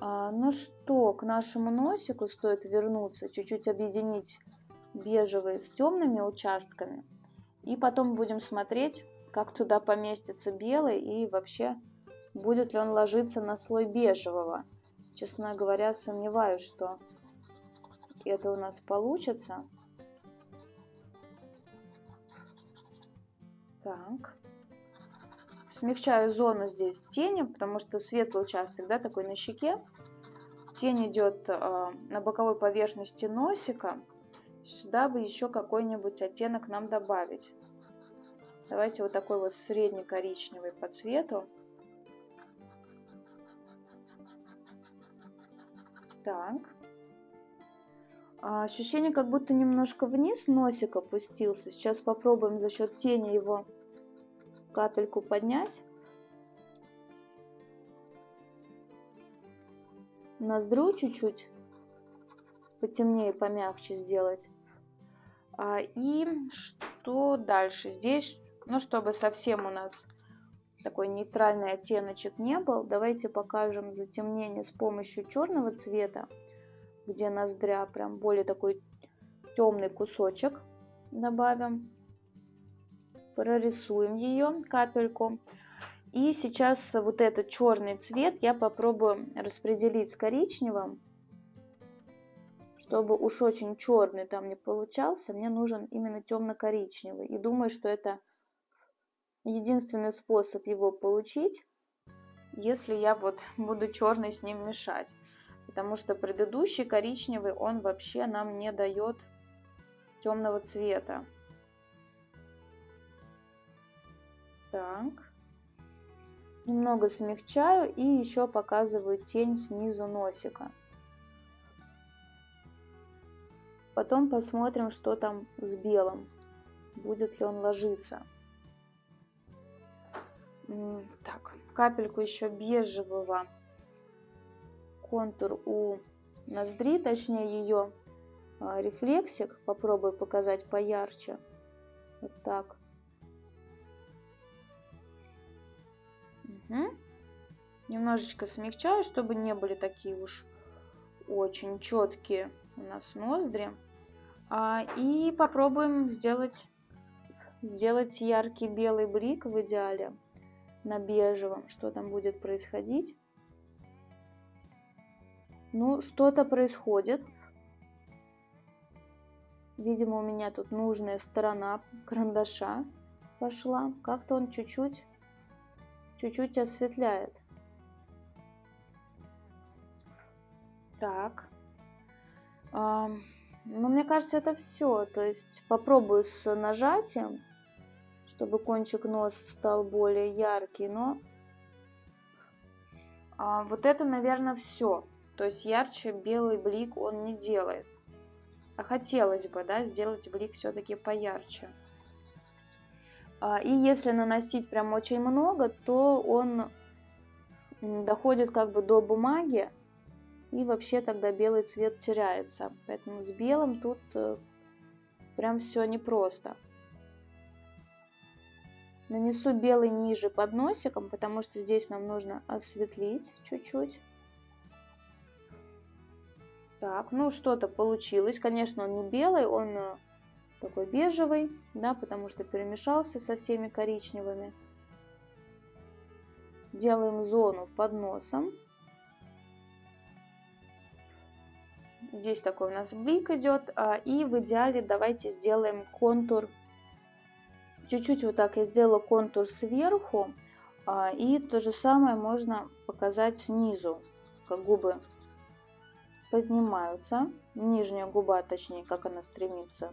А, ну что, к нашему носику стоит вернуться, чуть-чуть объединить бежевые с темными участками. И потом будем смотреть, как туда поместится белый и вообще будет ли он ложиться на слой бежевого. Честно говоря, сомневаюсь, что это у нас получится. Так. Смягчаю зону здесь тени, потому что светлый участок, да, такой на щеке. тень идет а, на боковой поверхности носика, сюда бы еще какой-нибудь оттенок нам добавить. Давайте вот такой вот средне-коричневый по цвету. Так. А, ощущение, как будто немножко вниз носик опустился. Сейчас попробуем за счет тени его капельку поднять. Ноздрю чуть-чуть потемнее, помягче сделать. А, и что дальше? Здесь, ну, чтобы совсем у нас такой нейтральный оттеночек не был, давайте покажем затемнение с помощью черного цвета где ноздря, прям более такой темный кусочек добавим. Прорисуем ее капельку. И сейчас вот этот черный цвет я попробую распределить с коричневым. Чтобы уж очень черный там не получался, мне нужен именно темно-коричневый. И думаю, что это единственный способ его получить, если я вот буду черный с ним мешать потому что предыдущий коричневый, он вообще нам не дает темного цвета. Так. Немного смягчаю и еще показываю тень снизу носика. Потом посмотрим, что там с белым. Будет ли он ложиться. Так, капельку еще бежевого контур у ноздри, точнее ее а, рефлексик. Попробую показать поярче. Вот так. Угу. Немножечко смягчаю, чтобы не были такие уж очень четкие у нас ноздри. А, и попробуем сделать, сделать яркий белый блик в идеале на бежевом. Что там будет происходить. Ну, что-то происходит. Видимо, у меня тут нужная сторона карандаша пошла. Как-то он чуть-чуть, чуть-чуть осветляет. Так. А, ну, мне кажется, это все. То есть попробую с нажатием, чтобы кончик носа стал более яркий. Но а, вот это, наверное, все. То есть ярче белый блик он не делает. А хотелось бы, да, сделать блик все-таки поярче. А, и если наносить прям очень много, то он доходит как бы до бумаги, и вообще тогда белый цвет теряется. Поэтому с белым тут э, прям все непросто. Нанесу белый ниже под носиком, потому что здесь нам нужно осветлить чуть-чуть. Так, ну что-то получилось. Конечно, он не белый, он э, такой бежевый, да, потому что перемешался со всеми коричневыми. Делаем зону под носом. Здесь такой у нас блик идет. А, и в идеале давайте сделаем контур. Чуть-чуть вот так я сделала контур сверху. А, и то же самое можно показать снизу, как губы поднимаются, нижняя губа, точнее, как она стремится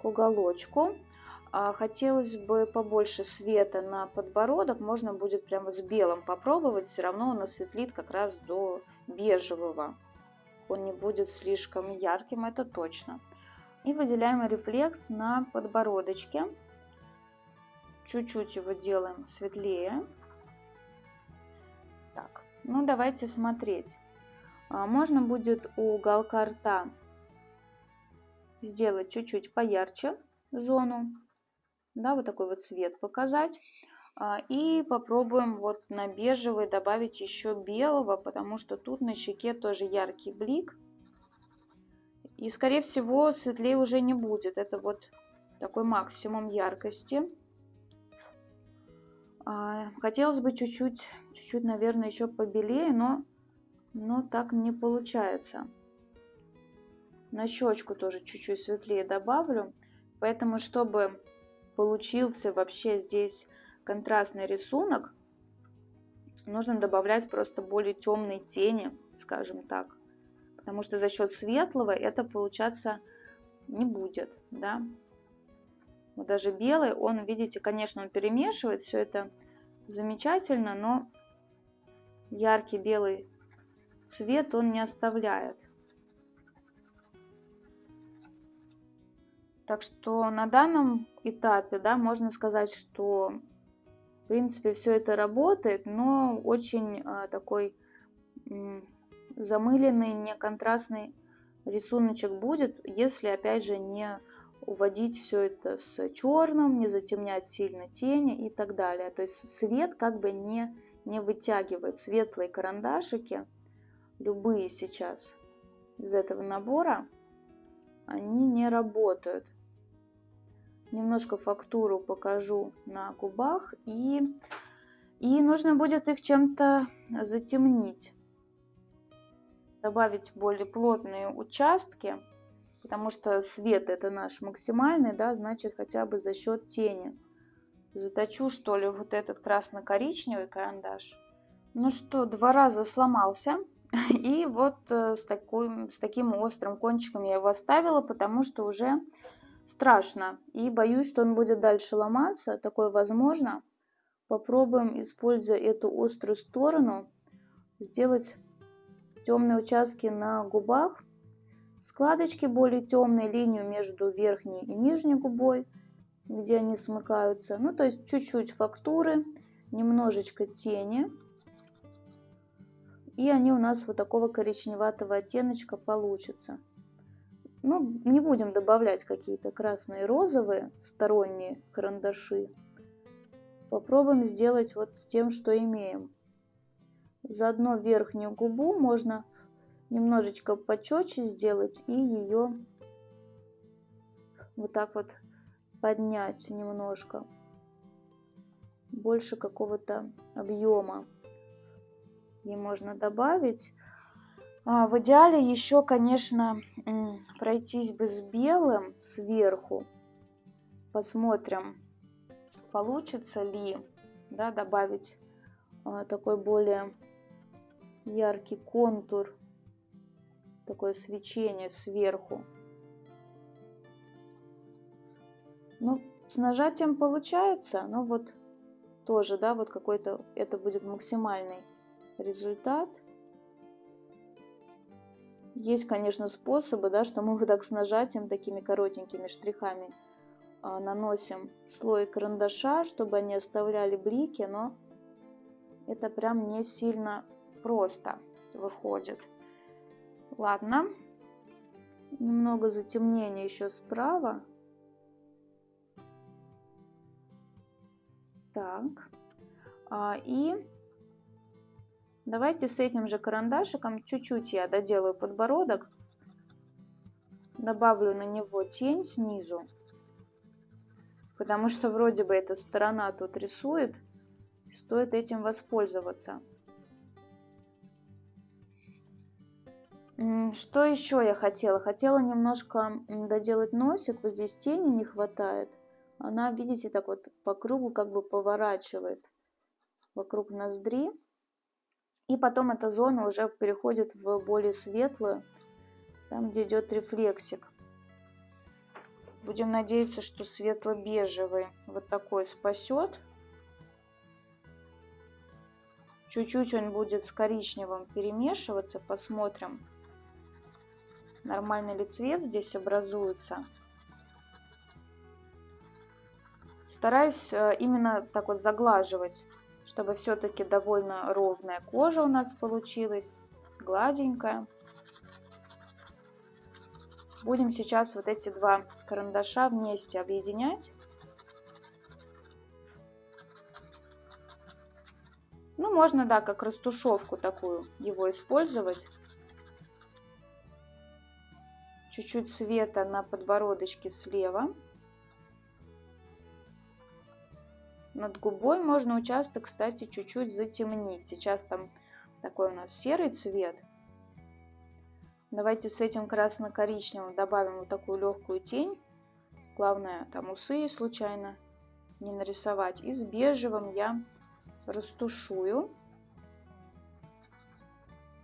к уголочку. А хотелось бы побольше света на подбородок, можно будет прямо с белым попробовать, все равно он осветлит как раз до бежевого. Он не будет слишком ярким, это точно. И выделяем рефлекс на подбородочке. Чуть-чуть его делаем светлее. Так, ну давайте смотреть. А, можно будет у уголка рта сделать чуть-чуть поярче зону, да, вот такой вот цвет показать. А, и попробуем вот на бежевый добавить еще белого, потому что тут на щеке тоже яркий блик. И скорее всего светлее уже не будет. Это вот такой максимум яркости. А, хотелось бы чуть-чуть, чуть-чуть, наверное, еще побелее, но но так не получается. На щечку тоже чуть-чуть светлее добавлю. Поэтому, чтобы получился вообще здесь контрастный рисунок, нужно добавлять просто более темные тени, скажем так. Потому что за счет светлого это получаться не будет, да. Вот даже белый, он, видите, конечно, он перемешивает все это замечательно, но яркий белый цвет он не оставляет. Так что на данном этапе, да, можно сказать, что в принципе все это работает, но очень а, такой замыленный, не контрастный рисуночек будет, если опять же не уводить все это с черным, не затемнять сильно тени и так далее. То есть свет как бы не, не вытягивает. Светлые карандашики, любые сейчас из этого набора, они не работают. Немножко фактуру покажу на губах и, и нужно будет их чем-то затемнить. Добавить более плотные участки потому что свет это наш максимальный, да, значит хотя бы за счет тени. Заточу что ли вот этот красно-коричневый карандаш. Ну что, два раза сломался. И вот э, с, такой, с таким острым кончиком я его оставила, потому что уже страшно. И боюсь, что он будет дальше ломаться. Такое возможно. Попробуем, используя эту острую сторону, сделать темные участки на губах Складочки более темные, линию между верхней и нижней губой, где они смыкаются. Ну, то есть чуть-чуть фактуры, немножечко тени. И они у нас вот такого коричневатого оттеночка получатся. Ну, не будем добавлять какие-то красные розовые сторонние карандаши. Попробуем сделать вот с тем, что имеем. Заодно верхнюю губу можно немножечко почетче сделать и ее вот так вот поднять немножко. Больше какого-то объема ей можно добавить. А в идеале еще, конечно, пройтись бы с белым сверху. Посмотрим, получится ли да, добавить а, такой более яркий контур такое свечение сверху. Ну, с нажатием получается, но вот тоже, да, вот какой-то, это будет максимальный результат. Есть, конечно, способы, да, что мы вот так с нажатием, такими коротенькими штрихами а, наносим слой карандаша, чтобы они оставляли блики, но это прям не сильно просто выходит. Ладно. Немного затемнения еще справа. Так. А, и давайте с этим же карандашиком чуть-чуть я доделаю подбородок. Добавлю на него тень снизу. Потому что вроде бы эта сторона тут рисует. Стоит этим воспользоваться. Что еще я хотела? Хотела немножко доделать носик. Вот здесь тени не хватает. Она, видите, так вот по кругу как бы поворачивает вокруг ноздри. И потом эта зона уже переходит в более светлую, там, где идет рефлексик. Будем надеяться, что светло-бежевый вот такой спасет. Чуть-чуть он будет с коричневым перемешиваться, посмотрим нормальный ли цвет здесь образуется. Стараюсь э, именно так вот заглаживать, чтобы все-таки довольно ровная кожа у нас получилась, гладенькая. Будем сейчас вот эти два карандаша вместе объединять. Ну, можно, да, как растушевку такую его использовать чуть-чуть света на подбородочке слева. Над губой можно участок, кстати, чуть-чуть затемнить. Сейчас там такой у нас серый цвет. Давайте с этим красно-коричневым добавим вот такую легкую тень. Главное, там усы случайно не нарисовать. И с бежевым я растушую.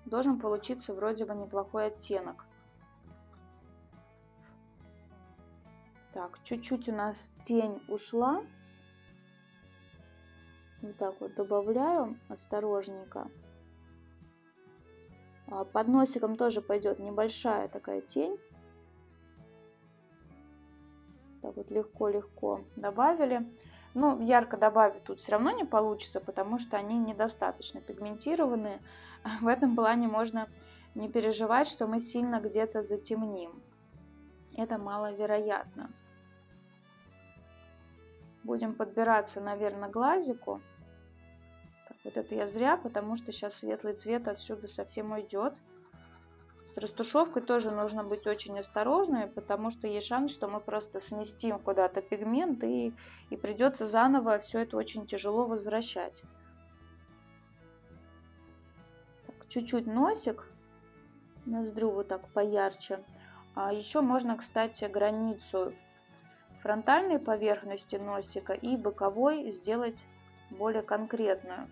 должен получиться вроде бы неплохой оттенок. Так, чуть-чуть у нас тень ушла. Вот так вот добавляю осторожненько. А под носиком тоже пойдет небольшая такая тень. Так вот легко-легко добавили. Ну, ярко добавить тут все равно не получится, потому что они недостаточно пигментированные. В этом плане можно не переживать, что мы сильно где-то затемним. Это маловероятно. Будем подбираться, наверное, глазику. Так, вот это я зря, потому что сейчас светлый цвет отсюда совсем уйдет. С растушевкой тоже нужно быть очень осторожными, потому что есть шанс, что мы просто сместим куда-то пигмент и, и придется заново все это очень тяжело возвращать. Чуть-чуть носик, ноздрю вот так поярче. А еще можно, кстати, границу фронтальной поверхности носика и боковой сделать более конкретную.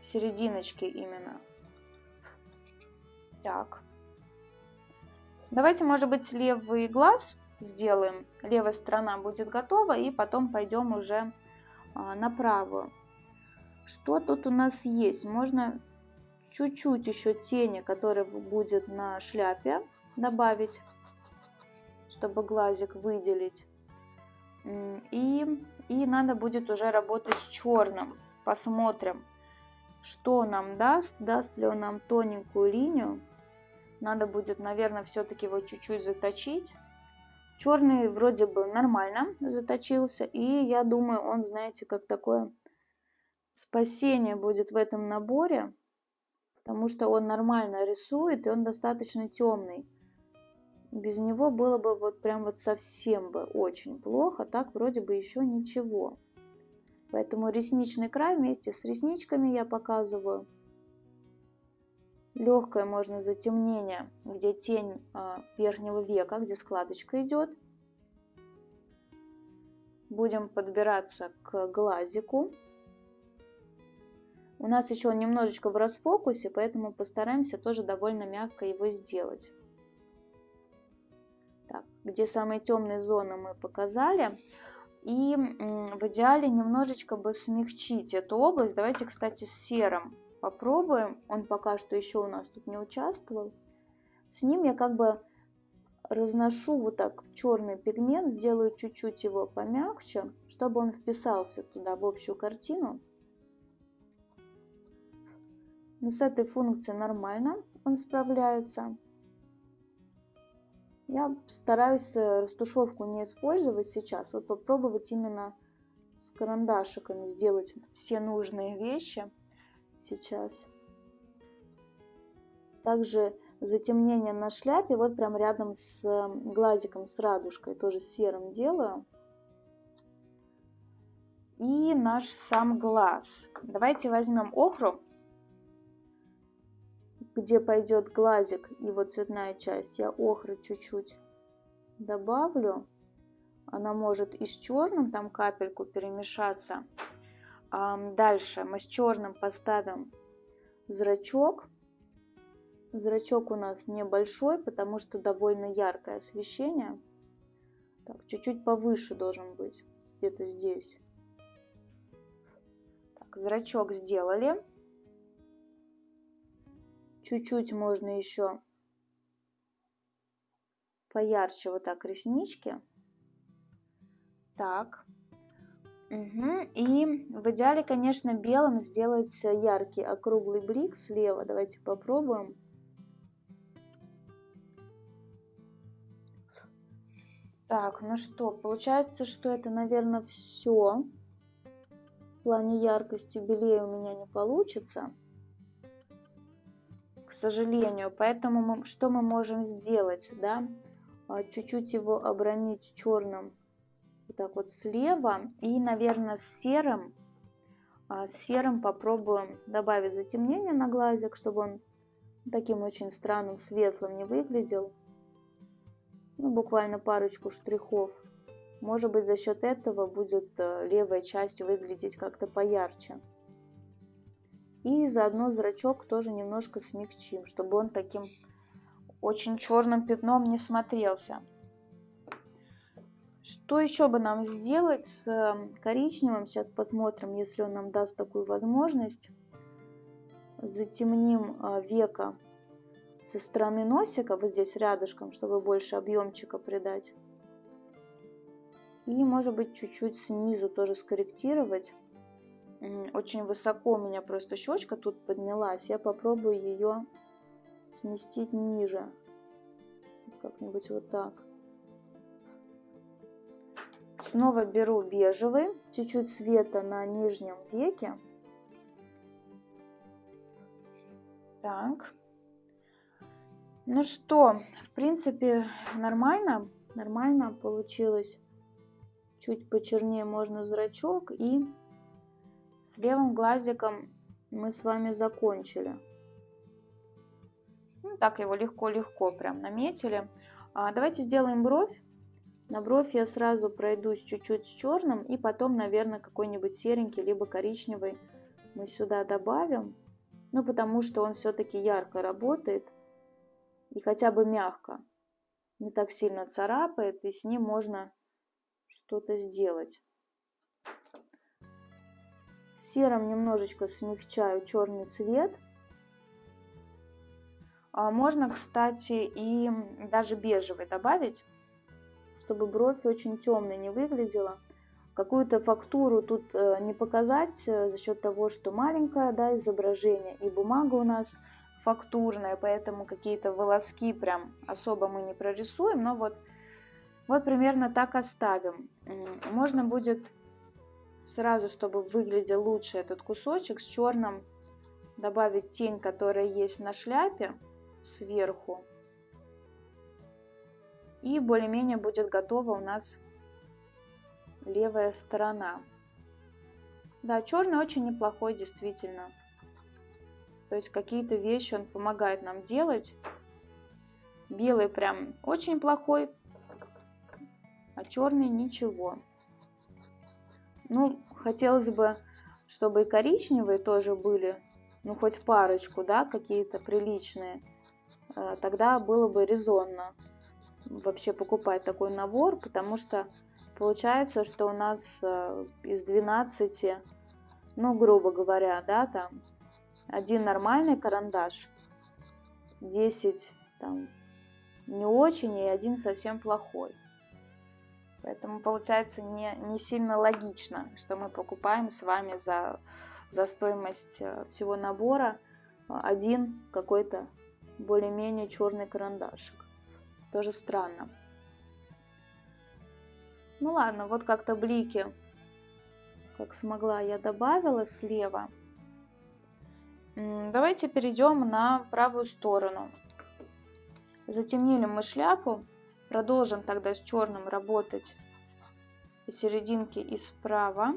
Серединочки именно. Так. Давайте, может быть, левый глаз сделаем. Левая сторона будет готова, и потом пойдем уже а, на правую. Что тут у нас есть? Можно чуть-чуть еще тени, которая будет на шляпе, добавить, чтобы глазик выделить. И, и надо будет уже работать с черным. Посмотрим, что нам даст, даст ли он нам тоненькую линию. Надо будет, наверное, все-таки его чуть-чуть заточить. Черный вроде бы нормально заточился. И я думаю, он, знаете, как такое спасение будет в этом наборе. Потому что он нормально рисует, и он достаточно темный. Без него было бы вот прям вот совсем бы очень плохо. Так вроде бы еще ничего. Поэтому ресничный край вместе с ресничками я показываю легкое можно затемнение, где тень а, верхнего века, где складочка идет. Будем подбираться к глазику. У нас еще он немножечко в расфокусе, поэтому постараемся тоже довольно мягко его сделать. Так, где самые темные зоны мы показали. И в идеале немножечко бы смягчить эту область. Давайте, кстати, с серым попробуем. Он пока что еще у нас тут не участвовал. С ним я как бы разношу вот так черный пигмент, сделаю чуть-чуть его помягче, чтобы он вписался туда в общую картину. Но с этой функцией нормально он справляется. Я стараюсь растушевку не использовать сейчас, вот попробовать именно с карандашиками сделать все нужные вещи сейчас. Также затемнение на шляпе, вот прям рядом с глазиком, с радужкой, тоже серым делаю. И наш сам глаз. Давайте возьмем охру, где пойдет глазик вот цветная часть. Я охры чуть-чуть добавлю. Она может и с черным там капельку перемешаться. Дальше мы с черным поставим зрачок. Зрачок у нас небольшой, потому что довольно яркое освещение. Чуть-чуть повыше должен быть, где-то здесь. Так, зрачок сделали. Чуть-чуть можно еще поярче вот так реснички. Так, Угу. И в идеале, конечно, белым сделать яркий округлый блик слева. Давайте попробуем. Так, ну что, получается, что это, наверное, все. В плане яркости белее у меня не получится. К сожалению. Поэтому мы, что мы можем сделать, да? А, чуть-чуть его обронить черным вот так вот слева. И, наверное, с серым, а, с серым попробуем добавить затемнение на глазик, чтобы он таким очень странным светлым не выглядел. Ну, буквально парочку штрихов. Может быть, за счет этого будет э, левая часть выглядеть как-то поярче. И заодно зрачок тоже немножко смягчим, чтобы он таким очень черным пятном не смотрелся. Что еще бы нам сделать с эм, коричневым? Сейчас посмотрим, если он нам даст такую возможность. Затемним э, века со стороны носика, вот здесь рядышком, чтобы больше объемчика придать. И, может быть, чуть-чуть снизу тоже скорректировать. Очень высоко у меня просто щечка тут поднялась. Я попробую ее сместить ниже. Как-нибудь вот так. Снова беру бежевый, чуть-чуть света на нижнем веке. Так. Ну что, в принципе, нормально. Нормально получилось. Чуть почернее можно зрачок. И с левым глазиком мы с вами закончили. Ну, так его легко-легко прям наметили. А, давайте сделаем бровь. На бровь я сразу пройдусь чуть-чуть с черным и потом, наверное, какой-нибудь серенький, либо коричневый мы сюда добавим. Ну, потому что он все-таки ярко работает и хотя бы мягко. Не так сильно царапает, и с ним можно что-то сделать. Серым немножечко смягчаю черный цвет. А можно, кстати, и даже бежевый добавить чтобы бровь очень темной не выглядела. Какую-то фактуру тут э, не показать э, за счет того, что маленькое да, изображение и бумага у нас фактурная, поэтому какие-то волоски прям особо мы не прорисуем, но вот, вот примерно так оставим. Можно будет сразу, чтобы выглядел лучше этот кусочек, с черным добавить тень, которая есть на шляпе сверху. И более-менее будет готова у нас левая сторона. Да, черный очень неплохой, действительно. То есть какие-то вещи он помогает нам делать. Белый прям очень плохой, а черный ничего. Ну, хотелось бы, чтобы и коричневые тоже были, ну, хоть парочку, да, какие-то приличные. Э, тогда было бы резонно вообще покупать такой набор, потому что получается, что у нас э, из 12, ну, грубо говоря, да, там, один нормальный карандаш, 10 там не очень и один совсем плохой. Поэтому получается не, не сильно логично, что мы покупаем с вами за, за стоимость э, всего набора один какой-то более-менее черный карандашик. Тоже странно. Ну ладно, вот как-то блики, как смогла, я добавила слева. Давайте перейдем на правую сторону. Затемнили мы шляпу. Продолжим тогда с черным работать посерединке и справа.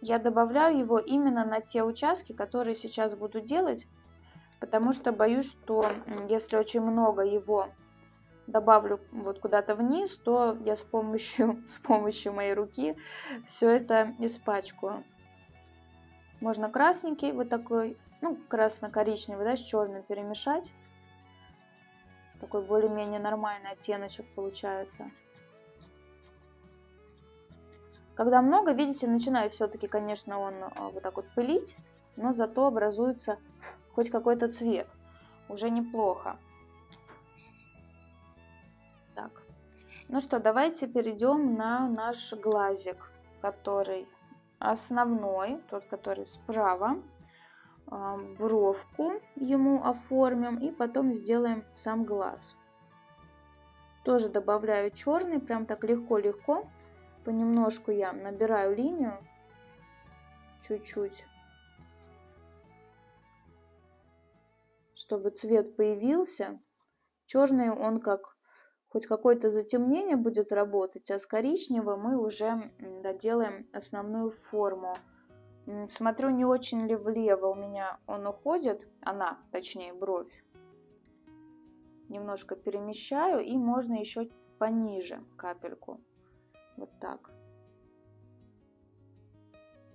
Я добавляю его именно на те участки, которые сейчас буду делать потому что боюсь, что если очень много его добавлю вот куда-то вниз, то я с помощью, с помощью моей руки все это испачкаю. Можно красненький вот такой, ну, красно-коричневый, да, с черным перемешать. Такой более-менее нормальный оттеночек получается. Когда много, видите, начинает все-таки, конечно, он а, вот так вот пылить, но зато образуется хоть какой-то цвет. Уже неплохо. Так. Ну что, давайте перейдем на наш глазик, который основной, тот, который справа. Бровку ему оформим и потом сделаем сам глаз. Тоже добавляю черный, прям так легко-легко. Понемножку я набираю линию, чуть-чуть. чтобы цвет появился. Черный он как хоть какое-то затемнение будет работать, а с коричневым мы уже доделаем основную форму. Смотрю, не очень ли влево у меня он уходит, она, точнее, бровь. Немножко перемещаю и можно еще пониже капельку. Вот так.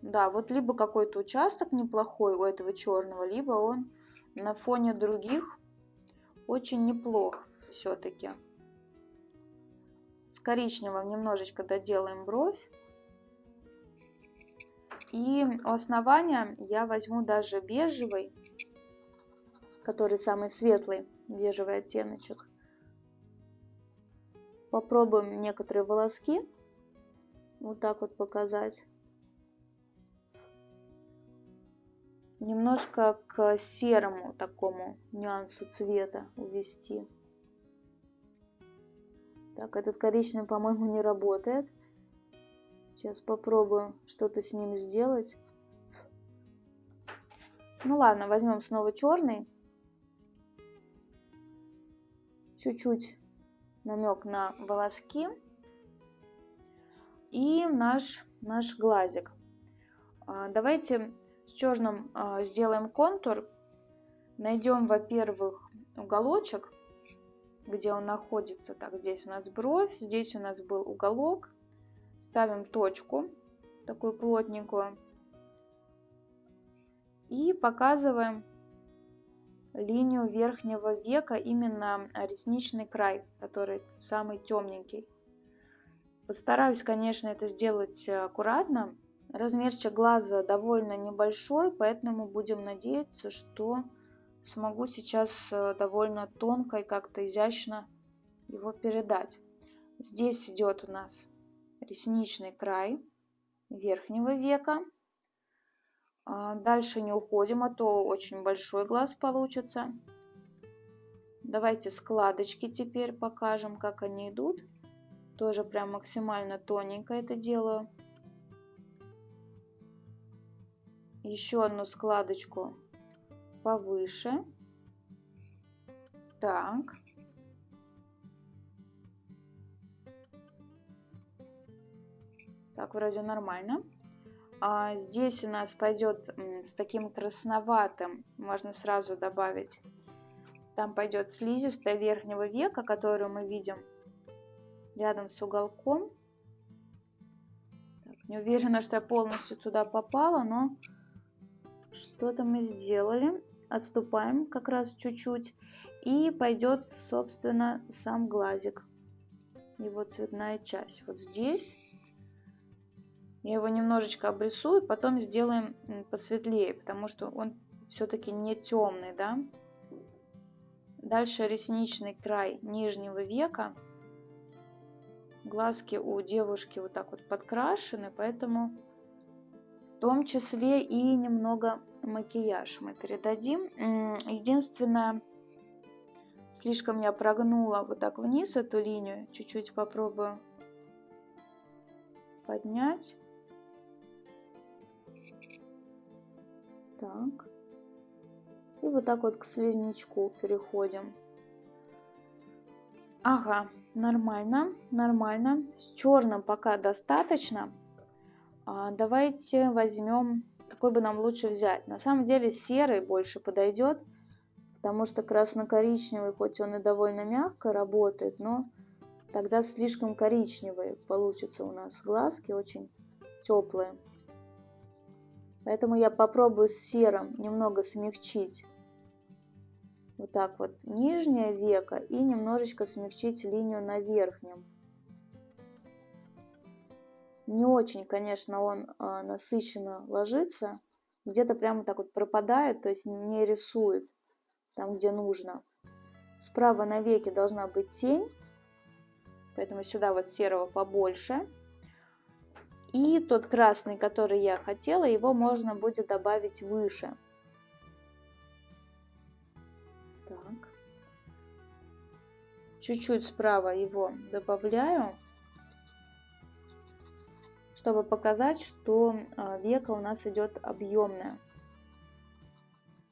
Да, вот либо какой-то участок неплохой у этого черного, либо он на фоне других очень неплох все-таки. С коричневым немножечко доделаем бровь. И у основания я возьму даже бежевый, который самый светлый, бежевый оттеночек. Попробуем некоторые волоски вот так вот показать. Немножко к серому такому нюансу цвета увести. Так, этот коричневый, по-моему, не работает. Сейчас попробую что-то с ним сделать. Ну ладно, возьмем снова черный. Чуть-чуть намек на волоски. И наш, наш глазик. А, давайте с черным а, сделаем контур. Найдем, во-первых, уголочек где он находится. Так, здесь у нас бровь, здесь у нас был уголок. Ставим точку, такую плотненькую. И показываем линию верхнего века, именно ресничный край, который самый темненький. Постараюсь, конечно, это сделать аккуратно. Размерчик глаза довольно небольшой, поэтому будем надеяться, что смогу сейчас э, довольно тонко и как-то изящно его передать. Здесь идет у нас ресничный край верхнего века. Дальше не уходим, а то очень большой глаз получится. Давайте складочки теперь покажем, как они идут. Тоже прям максимально тоненько это делаю. Еще одну складочку повыше. Так. Так, вроде нормально. А здесь у нас пойдет с таким красноватым, можно сразу добавить. Там пойдет слизистая верхнего века, которую мы видим рядом с уголком. Так, не уверена, что я полностью туда попала, но что-то мы сделали отступаем как раз чуть-чуть, и пойдет, собственно, сам глазик, его цветная часть. Вот здесь я его немножечко обрисую, потом сделаем посветлее, потому что он все-таки не темный, да. Дальше ресничный край нижнего века. Глазки у девушки вот так вот подкрашены, поэтому в том числе и немного макияж мы передадим. Единственное, слишком я прогнула вот так вниз эту линию. Чуть-чуть попробую поднять. Так. И вот так вот к слизнячку переходим. Ага, нормально, нормально. С черным пока достаточно. А давайте возьмем какой бы нам лучше взять. На самом деле серый больше подойдет, потому что красно-коричневый, хоть он и довольно мягко работает, но тогда слишком коричневые получится у нас глазки, очень теплые. Поэтому я попробую с серым немного смягчить вот так вот нижнее веко и немножечко смягчить линию на верхнем. Не очень, конечно, он а, насыщенно ложится. Где-то прямо так вот пропадает, то есть не рисует там, где нужно. Справа на веке должна быть тень, поэтому сюда вот серого побольше. И тот красный, который я хотела, его можно будет добавить выше. Так. Чуть-чуть справа его добавляю чтобы показать, что а, века у нас идет объемная.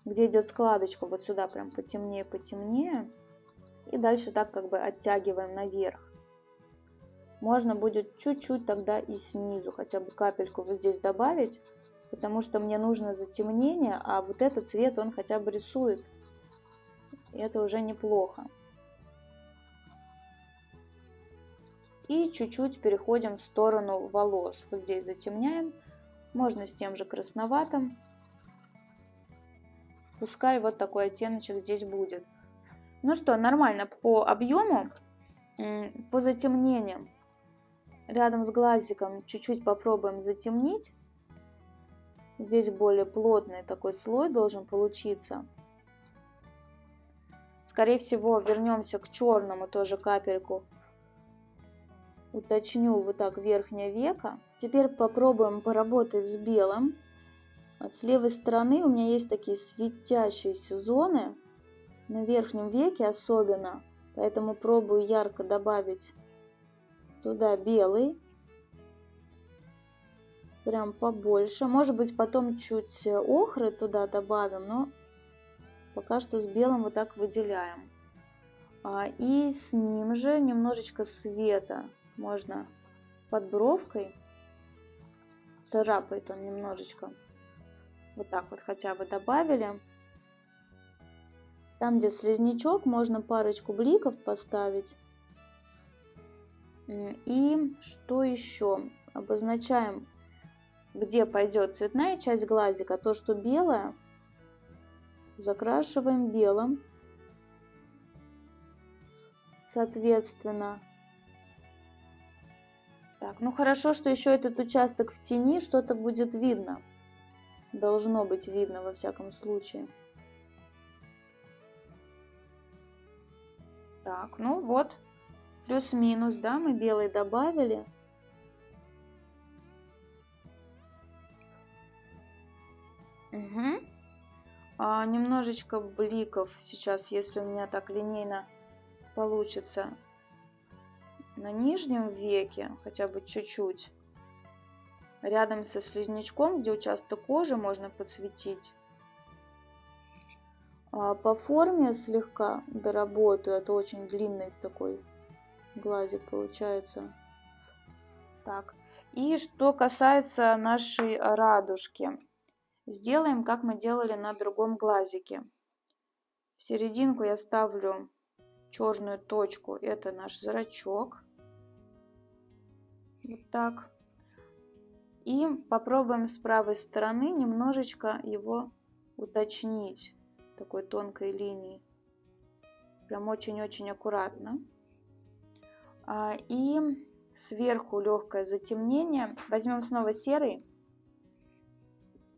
Где идет складочка, вот сюда прям потемнее, потемнее. И дальше так как бы оттягиваем наверх. Можно будет чуть-чуть тогда и снизу, хотя бы капельку вот здесь добавить, потому что мне нужно затемнение, а вот этот цвет он хотя бы рисует. И это уже неплохо. И чуть-чуть переходим в сторону волос. Вот здесь затемняем. Можно с тем же красноватым. Пускай вот такой оттеночек здесь будет. Ну что, нормально по объему, по затемнениям. Рядом с глазиком чуть-чуть попробуем затемнить. Здесь более плотный такой слой должен получиться. Скорее всего, вернемся к черному тоже капельку. Уточню вот так верхнее веко. Теперь попробуем поработать с белым. С левой стороны у меня есть такие светящиеся зоны. На верхнем веке особенно. Поэтому пробую ярко добавить туда белый прям побольше. Может быть, потом чуть охры туда добавим, но пока что с белым вот так выделяем. А, и с ним же немножечко света можно под бровкой. Царапает он немножечко. Вот так вот хотя бы добавили. Там, где слизнячок, можно парочку бликов поставить. И что еще? Обозначаем где пойдет цветная часть глазика, то, что белое, закрашиваем белым. Соответственно. Так, ну хорошо, что еще этот участок в тени, что-то будет видно. Должно быть видно во всяком случае. Так, ну вот, плюс-минус, да, мы белый добавили. Угу. А, немножечко бликов сейчас, если у меня так линейно получится на нижнем веке, хотя бы чуть-чуть. Рядом со слизнячком, где участок кожи, можно подсветить. А по форме слегка доработаю, это очень длинный такой глазик получается. Так, и что касается нашей радужки. Сделаем, как мы делали на другом глазике. В серединку я ставлю черную точку, это наш зрачок. Вот так. И попробуем с правой стороны немножечко его уточнить такой тонкой линией. Прям очень-очень аккуратно. А, и сверху легкое затемнение. Возьмем снова серый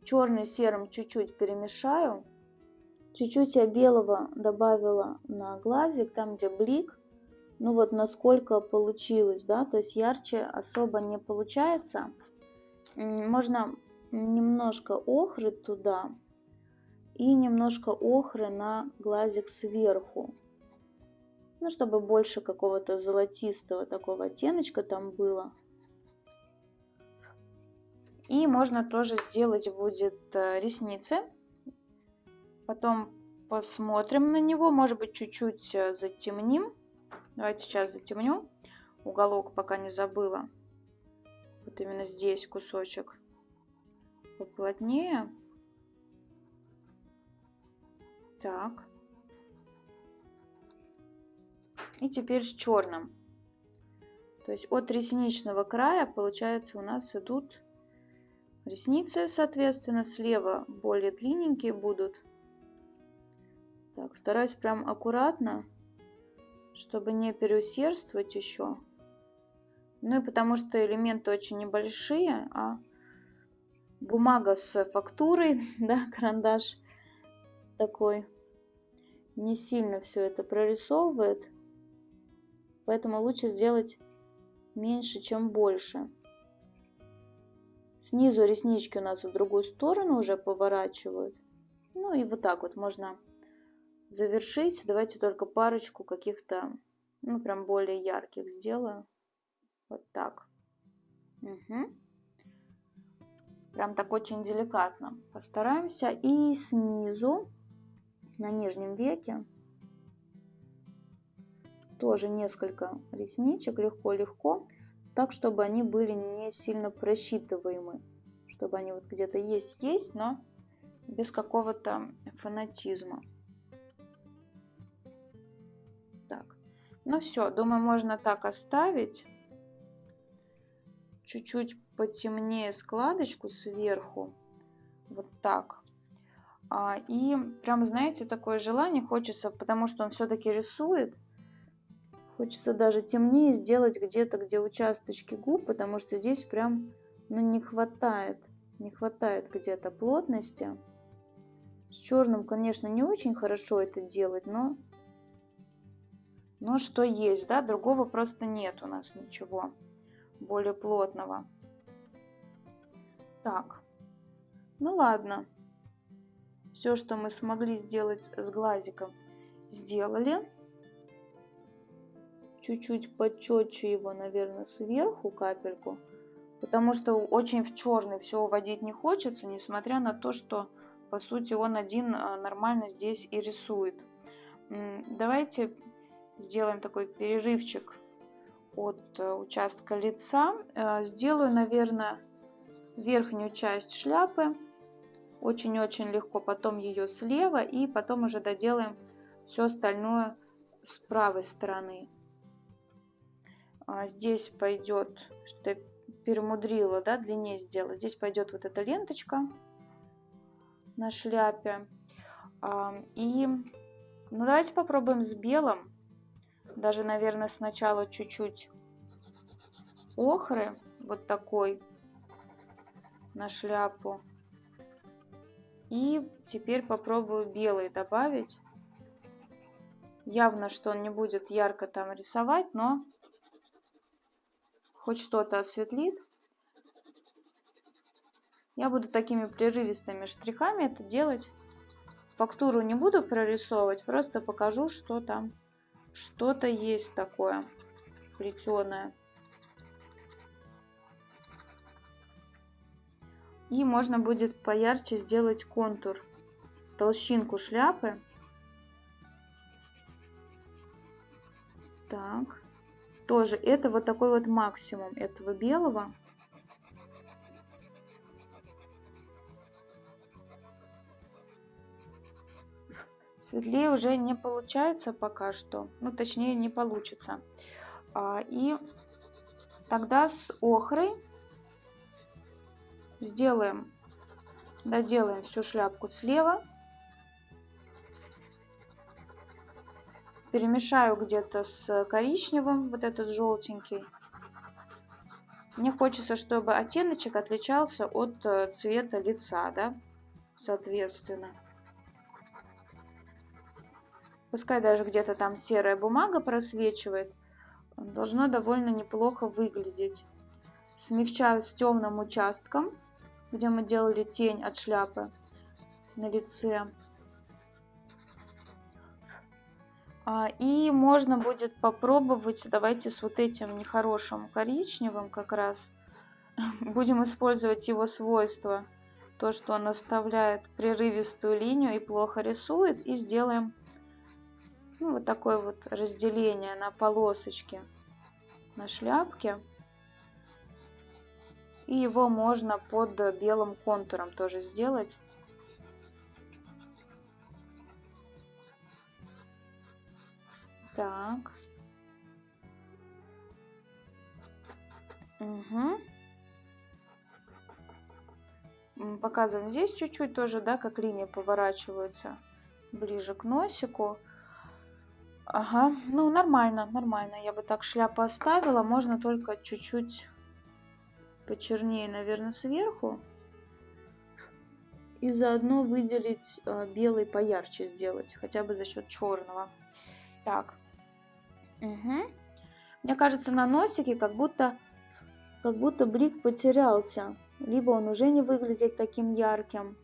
черный с серым чуть-чуть перемешаю. Чуть-чуть я белого добавила на глазик, там где блик. Ну вот насколько получилось, да, то есть ярче особо не получается. Можно немножко охры туда и немножко охры на глазик сверху. Ну, чтобы больше какого-то золотистого такого оттеночка там было. И можно тоже сделать будет э, ресницы. Потом посмотрим на него. Может быть, чуть-чуть э, затемним. Давайте сейчас затемню. Уголок пока не забыла. Вот именно здесь кусочек поплотнее. Так. И теперь с черным. То есть от ресничного края, получается, у нас идут Ресницы, соответственно, слева более длинненькие будут. Так, стараюсь прям аккуратно, чтобы не переусердствовать еще. Ну и потому что элементы очень небольшие, а бумага с фактурой, да, карандаш такой, не сильно все это прорисовывает. Поэтому лучше сделать меньше, чем больше. Снизу реснички у нас в другую сторону уже поворачивают. Ну и вот так вот можно завершить. Давайте только парочку каких-то, ну прям более ярких сделаю. Вот так. Угу. Прям так очень деликатно постараемся. И снизу, на нижнем веке, тоже несколько ресничек, легко-легко так, чтобы они были не сильно просчитываемы, чтобы они вот где-то есть-есть, но без какого-то фанатизма. Так, ну все, думаю, можно так оставить. Чуть-чуть потемнее складочку сверху. Вот так. А, и прям, знаете, такое желание хочется, потому что он все-таки рисует. Хочется даже темнее сделать где-то, где участочки губ, потому что здесь прям ну, не хватает. Не хватает где-то плотности. С черным, конечно, не очень хорошо это делать, но, но что есть, да, другого просто нет у нас ничего более плотного. Так, ну ладно. Все, что мы смогли сделать с глазиком, сделали. Чуть-чуть почетче его, наверное, сверху капельку. Потому что очень в черный все уводить не хочется, несмотря на то, что, по сути, он один а, нормально здесь и рисует. Давайте сделаем такой перерывчик от э, участка лица. Э, сделаю, наверное, верхнюю часть шляпы. Очень-очень легко. Потом ее слева и потом уже доделаем все остальное с правой стороны. А здесь пойдет, что я перемудрила, да, длиннее сделать. Здесь пойдет вот эта ленточка на шляпе. И ну, давайте попробуем с белым. Даже, наверное, сначала чуть-чуть охры, вот такой, на шляпу. И теперь попробую белый добавить. Явно, что он не будет ярко там рисовать, но хоть что-то осветлит. Я буду такими прерывистыми штрихами это делать. Фактуру не буду прорисовывать, просто покажу, что там что-то есть такое плетеное. И можно будет поярче сделать контур, толщинку шляпы. Так, тоже это вот такой вот максимум этого белого. Светлее уже не получается пока что, ну точнее не получится. А, и тогда с охрой сделаем, доделаем всю шляпку слева. Перемешаю где-то с коричневым, вот этот желтенький. Мне хочется, чтобы оттеночек отличался от э, цвета лица, да, соответственно. Пускай даже где-то там серая бумага просвечивает, должно довольно неплохо выглядеть. Смягчаю с темным участком где мы делали тень от шляпы на лице. И можно будет попробовать, давайте с вот этим нехорошим коричневым как раз, будем использовать его свойства, то, что он оставляет прерывистую линию и плохо рисует, и сделаем ну, вот такое вот разделение на полосочки на шляпке. И его можно под белым контуром тоже сделать. Так. Угу. Показываем здесь чуть-чуть тоже, да, как линии поворачиваются ближе к носику. Ага, ну нормально, нормально. Я бы так шляпу оставила. Можно только чуть-чуть почернее, наверное, сверху. И заодно выделить э, белый поярче сделать, хотя бы за счет черного. Так. Угу. Мне кажется, на носике как будто, как будто блик потерялся. Либо он уже не выглядит таким ярким.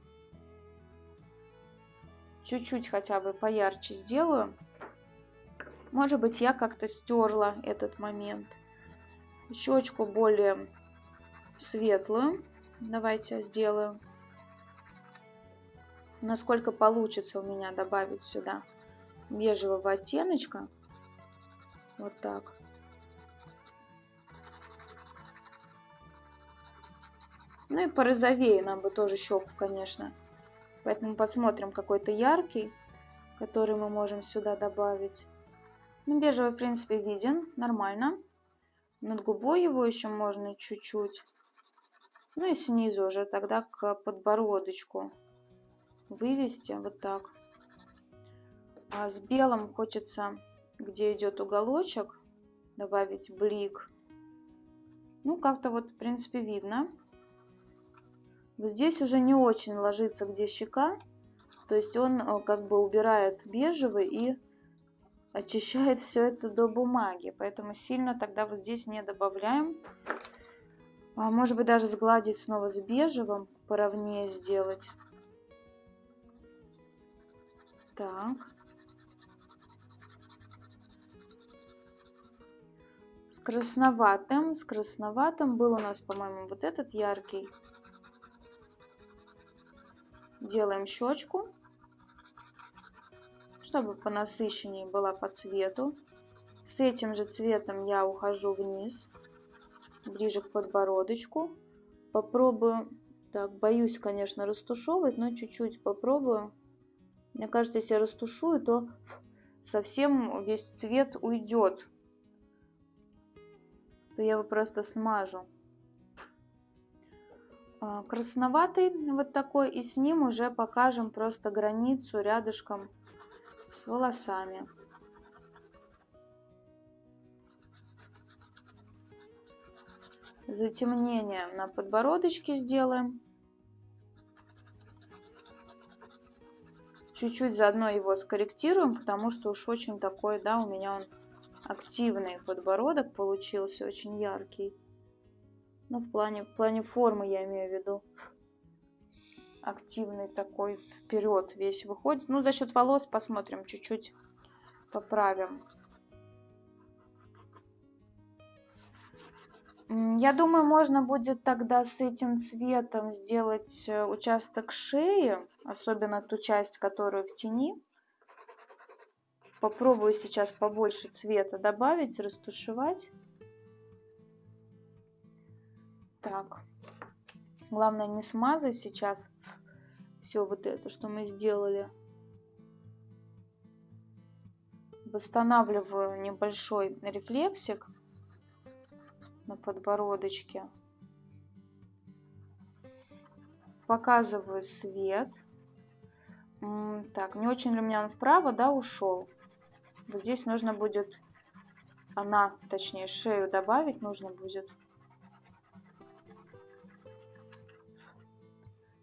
Чуть-чуть хотя бы поярче сделаю. Может быть, я как-то стерла этот момент. Щечку более светлую. Давайте сделаю. Насколько получится у меня добавить сюда бежевого оттеночка. Вот так. Ну и порозовее нам бы тоже щеку, конечно. Поэтому посмотрим какой-то яркий, который мы можем сюда добавить. Ну, бежевый, в принципе, виден, нормально. Над губой его еще можно чуть-чуть Ну и снизу уже тогда к подбородочку вывести вот так. А с белым хочется, где идет уголочек, добавить блик. Ну, как-то вот, в принципе, видно. Здесь уже не очень ложится, где щека. То есть он э, как бы убирает бежевый и очищает все это до бумаги. Поэтому сильно тогда вот здесь не добавляем. А может быть даже сгладить снова с бежевым, поровнее сделать. Так. Красноватым. С красноватым был у нас, по-моему, вот этот яркий. Делаем щечку, чтобы понасыщеннее была по цвету. С этим же цветом я ухожу вниз, ближе к подбородочку. Попробую, так, боюсь, конечно, растушевывать, но чуть-чуть попробую. Мне кажется, если я растушую, то совсем весь цвет уйдет. То я его просто смажу. А, красноватый вот такой, и с ним уже покажем просто границу рядышком с волосами. Затемнение на подбородочке сделаем. Чуть-чуть заодно его скорректируем, потому что уж очень такой, да, у меня он активный подбородок получился, очень яркий. Ну, в плане, в плане формы я имею в виду. Активный такой вперед весь выходит. Ну, за счет волос посмотрим, чуть-чуть поправим. Я думаю, можно будет тогда с этим цветом сделать э, участок шеи, особенно ту часть, которую в тени. Попробую сейчас побольше цвета добавить, растушевать. Так. Главное не смазать сейчас все вот это, что мы сделали. Восстанавливаю небольшой рефлексик на подбородочке. Показываю свет. Так, не очень ли у меня он вправо, да, ушел? Вот здесь нужно будет, она, точнее, шею добавить нужно будет.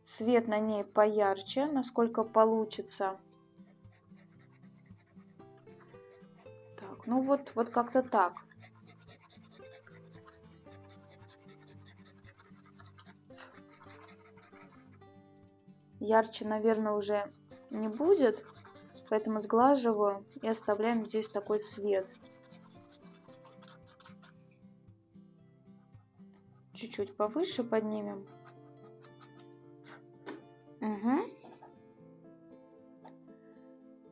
Свет на ней поярче, насколько получится. Так, ну вот, вот как-то так. Ярче, наверное, уже не будет, поэтому сглаживаю и оставляем здесь такой свет. Чуть-чуть повыше поднимем. Угу.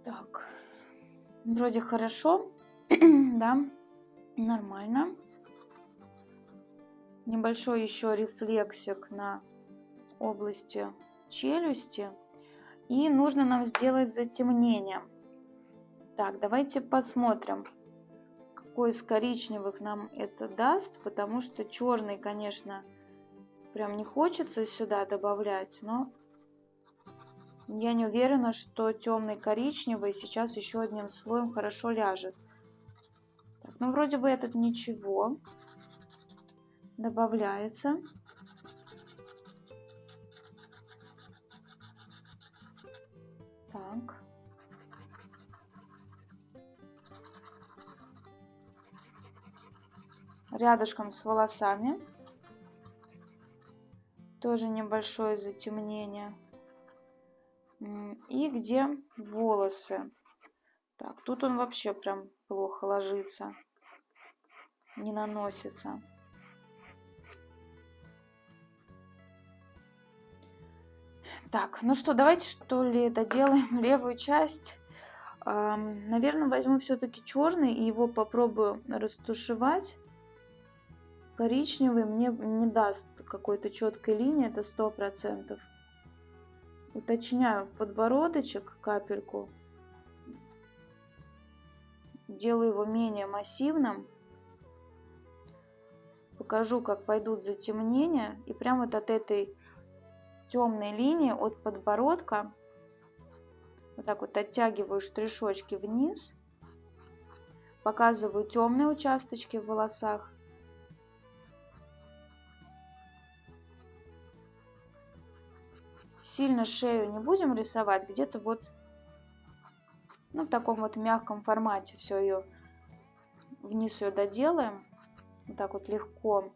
Так. Вроде хорошо. да. Нормально. Небольшой еще рефлексик на области челюсти. И нужно нам сделать затемнение. Так, давайте посмотрим, какой из коричневых нам это даст, потому что черный, конечно, прям не хочется сюда добавлять, но я не уверена, что темный коричневый сейчас еще одним слоем хорошо ляжет. Так, ну, вроде бы этот ничего. Добавляется. Рядышком с волосами. Тоже небольшое затемнение. И где волосы. Так, тут он вообще прям плохо ложится. Не наносится. Так, ну что, давайте что ли доделаем левую часть. Наверное, возьму все-таки черный и его попробую растушевать. Коричневый мне не даст какой-то четкой линии, это сто процентов. Уточняю подбородочек капельку. Делаю его менее массивным. покажу, как пойдут затемнения. И прямо вот от этой темной линии, от подбородка, вот так вот оттягиваю штришочки вниз. Показываю темные участочки в волосах. Сильно шею не будем рисовать, где-то вот ну, в таком вот мягком формате все ее вниз ее доделаем. Вот так вот легко.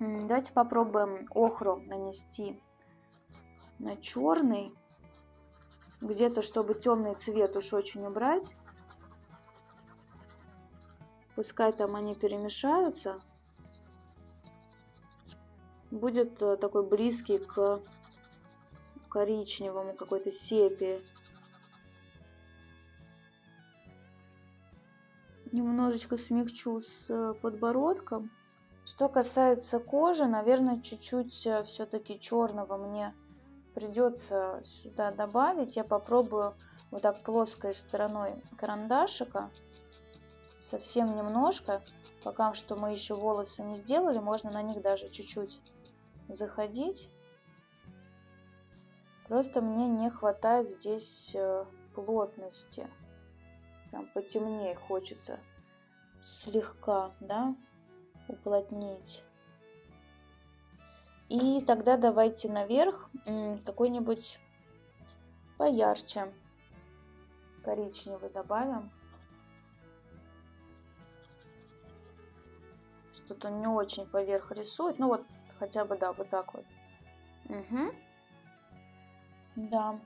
Давайте попробуем охру нанести на черный. Где-то, чтобы темный цвет уж очень убрать. Пускай там они перемешаются. Будет э, такой близкий к коричневому, какой-то сепии. немножечко смягчу с э, подбородком. Что касается кожи, наверное, чуть-чуть э, все-таки черного мне придется сюда добавить. Я попробую вот так плоской стороной карандашика, совсем немножко, пока что мы еще волосы не сделали, можно на них даже чуть-чуть заходить. Просто мне не хватает здесь э, плотности прям потемнее хочется слегка, да, уплотнить. И тогда давайте наверх какой-нибудь поярче коричневый добавим. Что-то не очень поверх рисует. Ну вот хотя бы, да, вот так вот. Угу. Да.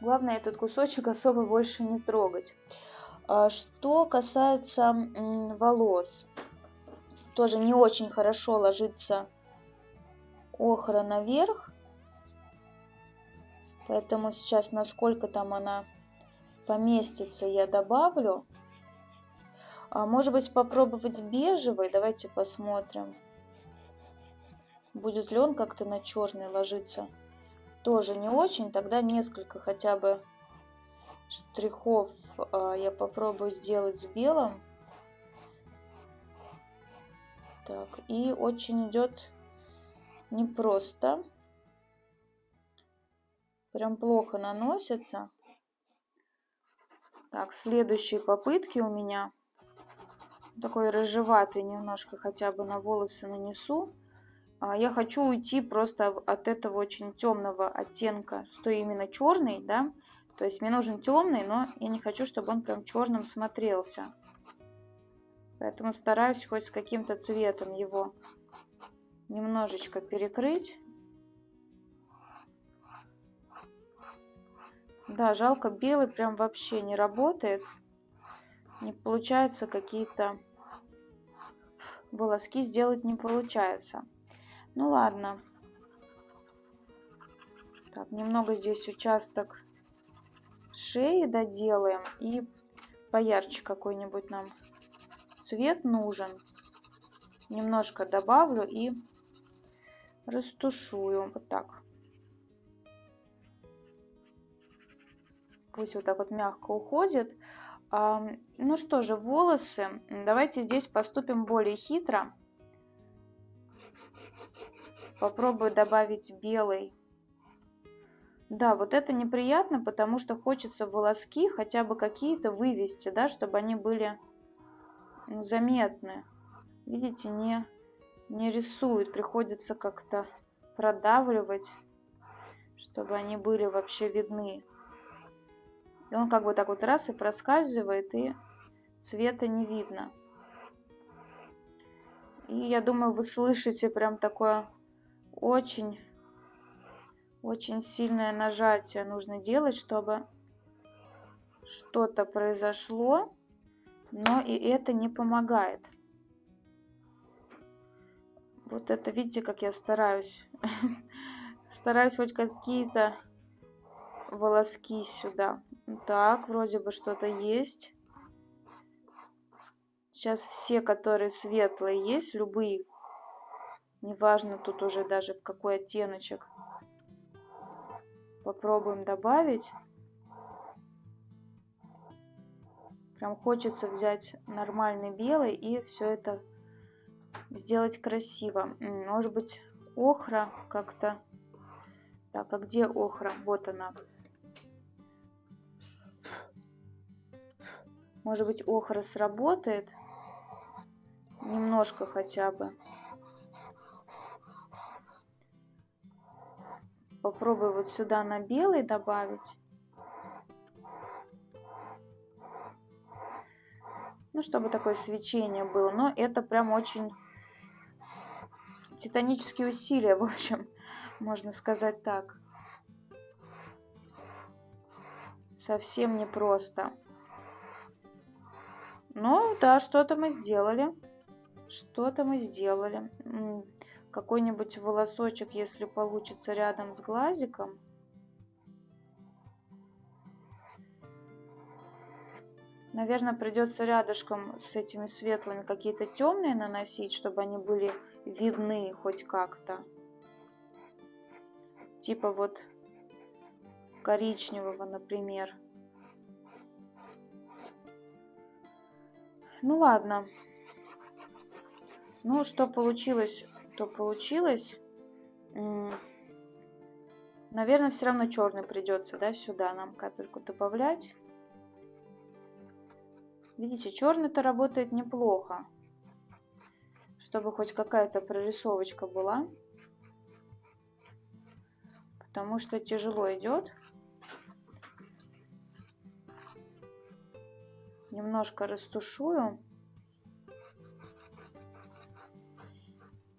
Главное этот кусочек особо больше не трогать. А что касается волос, тоже не очень хорошо ложится охра наверх. Поэтому сейчас, насколько там она поместится, я добавлю. А может быть попробовать бежевый, давайте посмотрим. Будет ли он как-то на черный ложиться тоже не очень, тогда несколько хотя бы штрихов а, я попробую сделать с белым. Так, и очень идет непросто. Прям плохо наносится. Так, следующие попытки у меня. Такой рыжеватый немножко хотя бы на волосы нанесу. А, я хочу уйти просто от этого очень темного оттенка, что именно черный, да, то есть мне нужен темный, но я не хочу, чтобы он прям черным смотрелся. Поэтому стараюсь хоть с каким-то цветом его немножечко перекрыть. Да, жалко, белый прям вообще не работает. Не получается какие-то волоски сделать не получается. Ну ладно. Так, немного здесь участок шеи доделаем. И поярче какой-нибудь нам цвет нужен. Немножко добавлю и растушую. Вот так. Пусть вот так вот мягко уходит. Ну что же, волосы. Давайте здесь поступим более хитро. Попробую добавить белый. Да, вот это неприятно, потому что хочется волоски хотя бы какие-то вывести, да, чтобы они были заметны. Видите, не, не рисуют, приходится как-то продавливать, чтобы они были вообще видны. И он как бы так вот раз и проскальзывает, и цвета не видно. И я думаю, вы слышите прям такое очень, очень сильное нажатие нужно делать, чтобы что-то произошло, но и это не помогает. Вот это, видите, как я стараюсь. Стараюсь хоть какие-то волоски сюда. Так, вроде бы что-то есть. Сейчас все, которые светлые есть, любые Неважно тут уже даже в какой оттеночек. Попробуем добавить. Прям хочется взять нормальный белый и все это сделать красиво. Может быть, охра как-то. Так, а где охра? Вот она. Может быть, охра сработает? Немножко хотя бы. Попробую вот сюда на белый добавить. Ну, чтобы такое свечение было. Но это прям очень титанические усилия, в общем, можно сказать так. Совсем непросто. Ну, да, что-то мы сделали. Что-то мы сделали. Какой-нибудь волосочек, если получится рядом с глазиком. Наверное, придется рядышком с этими светлыми какие-то темные наносить, чтобы они были видны хоть как-то. Типа вот коричневого, например. Ну ладно. Ну, что получилось, то получилось. Наверное, все равно черный придется, да, сюда нам капельку добавлять. Видите, черный-то работает неплохо. Чтобы хоть какая-то прорисовочка была. Потому что тяжело идет. Немножко растушую.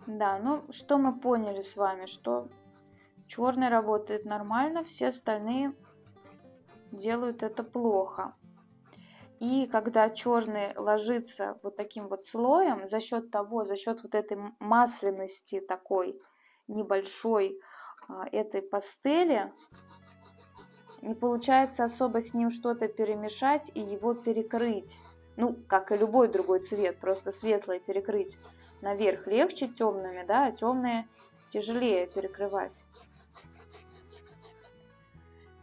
Да, ну что мы поняли с вами, что черный работает нормально, все остальные делают это плохо. И когда черный ложится вот таким вот слоем, за счет того, за счет вот этой масляности такой небольшой а, этой пастели, не получается особо с ним что-то перемешать и его перекрыть. Ну, как и любой другой цвет, просто светлый перекрыть наверх легче темными, да, а темные тяжелее перекрывать.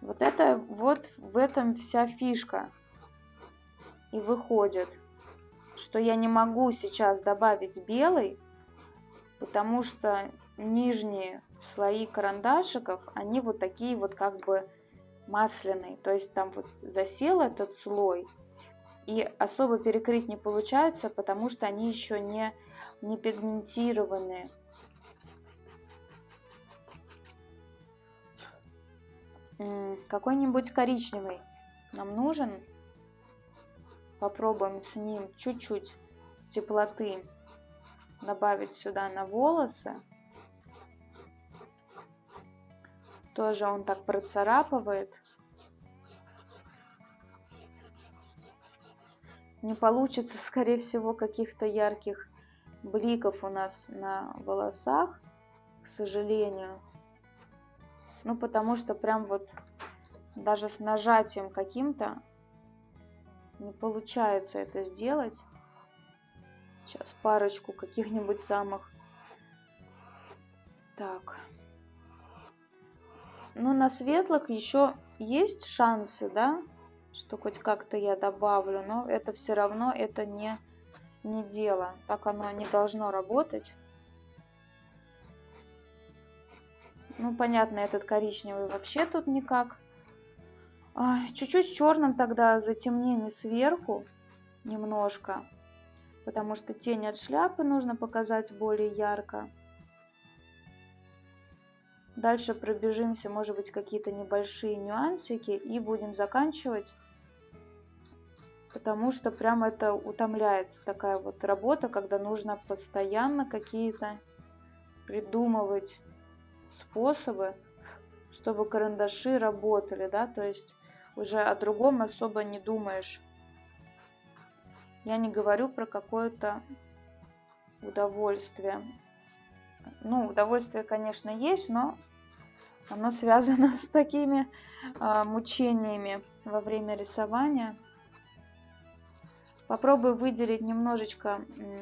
Вот это вот в этом вся фишка и выходит, что я не могу сейчас добавить белый, потому что нижние слои карандашиков, они вот такие вот как бы масляные. То есть там вот засел этот слой, и особо перекрыть не получается, потому что они еще не, не пигментированные. Какой-нибудь коричневый нам нужен попробуем с ним чуть-чуть теплоты добавить сюда на волосы. Тоже он так процарапывает. Не получится, скорее всего, каких-то ярких бликов у нас на волосах, к сожалению. Ну, потому что прям вот даже с нажатием каким-то не получается это сделать. Сейчас парочку каких-нибудь самых. Так. Ну, на светлых еще есть шансы, да, что хоть как-то я добавлю, но это все равно это не, не дело. Так оно не должно работать. Ну, понятно, этот коричневый вообще тут никак Чуть-чуть черным тогда затемнение сверху немножко, потому что тень от шляпы нужно показать более ярко. Дальше пробежимся, может быть, какие-то небольшие нюансики и будем заканчивать, потому что прям это утомляет такая вот работа, когда нужно постоянно какие-то придумывать способы, чтобы карандаши работали, да, то есть уже о другом особо не думаешь. Я не говорю про какое-то удовольствие. Ну, удовольствие, конечно, есть, но оно связано с такими а, мучениями во время рисования. Попробую выделить немножечко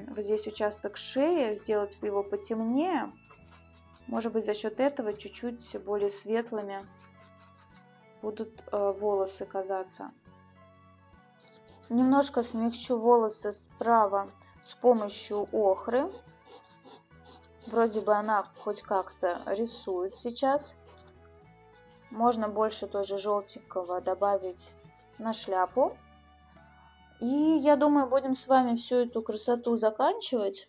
вот здесь участок шеи, сделать его потемнее. Может быть, за счет этого чуть-чуть более светлыми будут э, волосы казаться. Немножко смягчу волосы справа с помощью охры. Вроде бы она хоть как-то рисует сейчас. Можно больше тоже желтенького добавить на шляпу. И я думаю, будем с вами всю эту красоту заканчивать.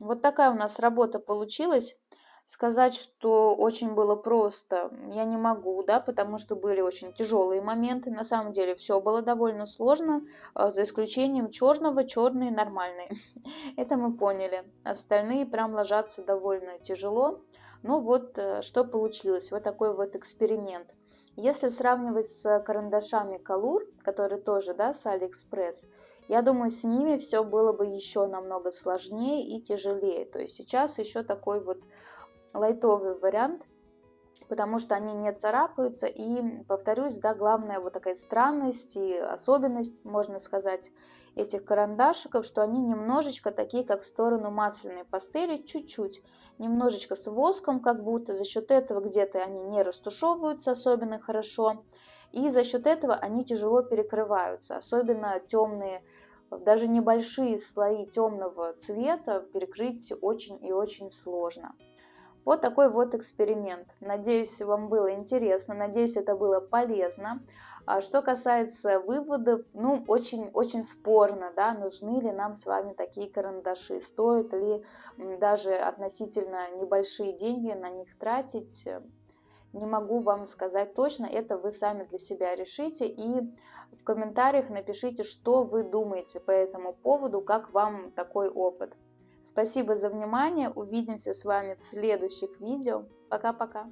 Вот такая у нас работа получилась. Сказать, что очень было просто, я не могу, да, потому что были очень тяжелые моменты. На самом деле все было довольно сложно, а, за исключением черного, черные нормальные. Это мы поняли. Остальные прям ложатся довольно тяжело. Ну вот, э, что получилось, вот такой вот эксперимент. Если сравнивать с карандашами Color, которые тоже, да, с Алиэкспресс, я думаю, с ними все было бы еще намного сложнее и тяжелее. То есть сейчас еще такой вот лайтовый вариант, потому что они не царапаются. И, повторюсь, да, главная вот такая странность и особенность, можно сказать, этих карандашиков, что они немножечко такие, как в сторону масляной пастели, чуть-чуть, немножечко с воском, как будто за счет этого где-то они не растушевываются особенно хорошо, и за счет этого они тяжело перекрываются, особенно темные даже небольшие слои темного цвета перекрыть очень и очень сложно. Вот такой вот эксперимент. Надеюсь, вам было интересно, надеюсь, это было полезно. А что касается выводов, ну, очень-очень спорно, да, нужны ли нам с вами такие карандаши, стоит ли даже относительно небольшие деньги на них тратить, не могу вам сказать точно, это вы сами для себя решите и в комментариях напишите, что вы думаете по этому поводу, как вам такой опыт. Спасибо за внимание. Увидимся с вами в следующих видео. Пока-пока.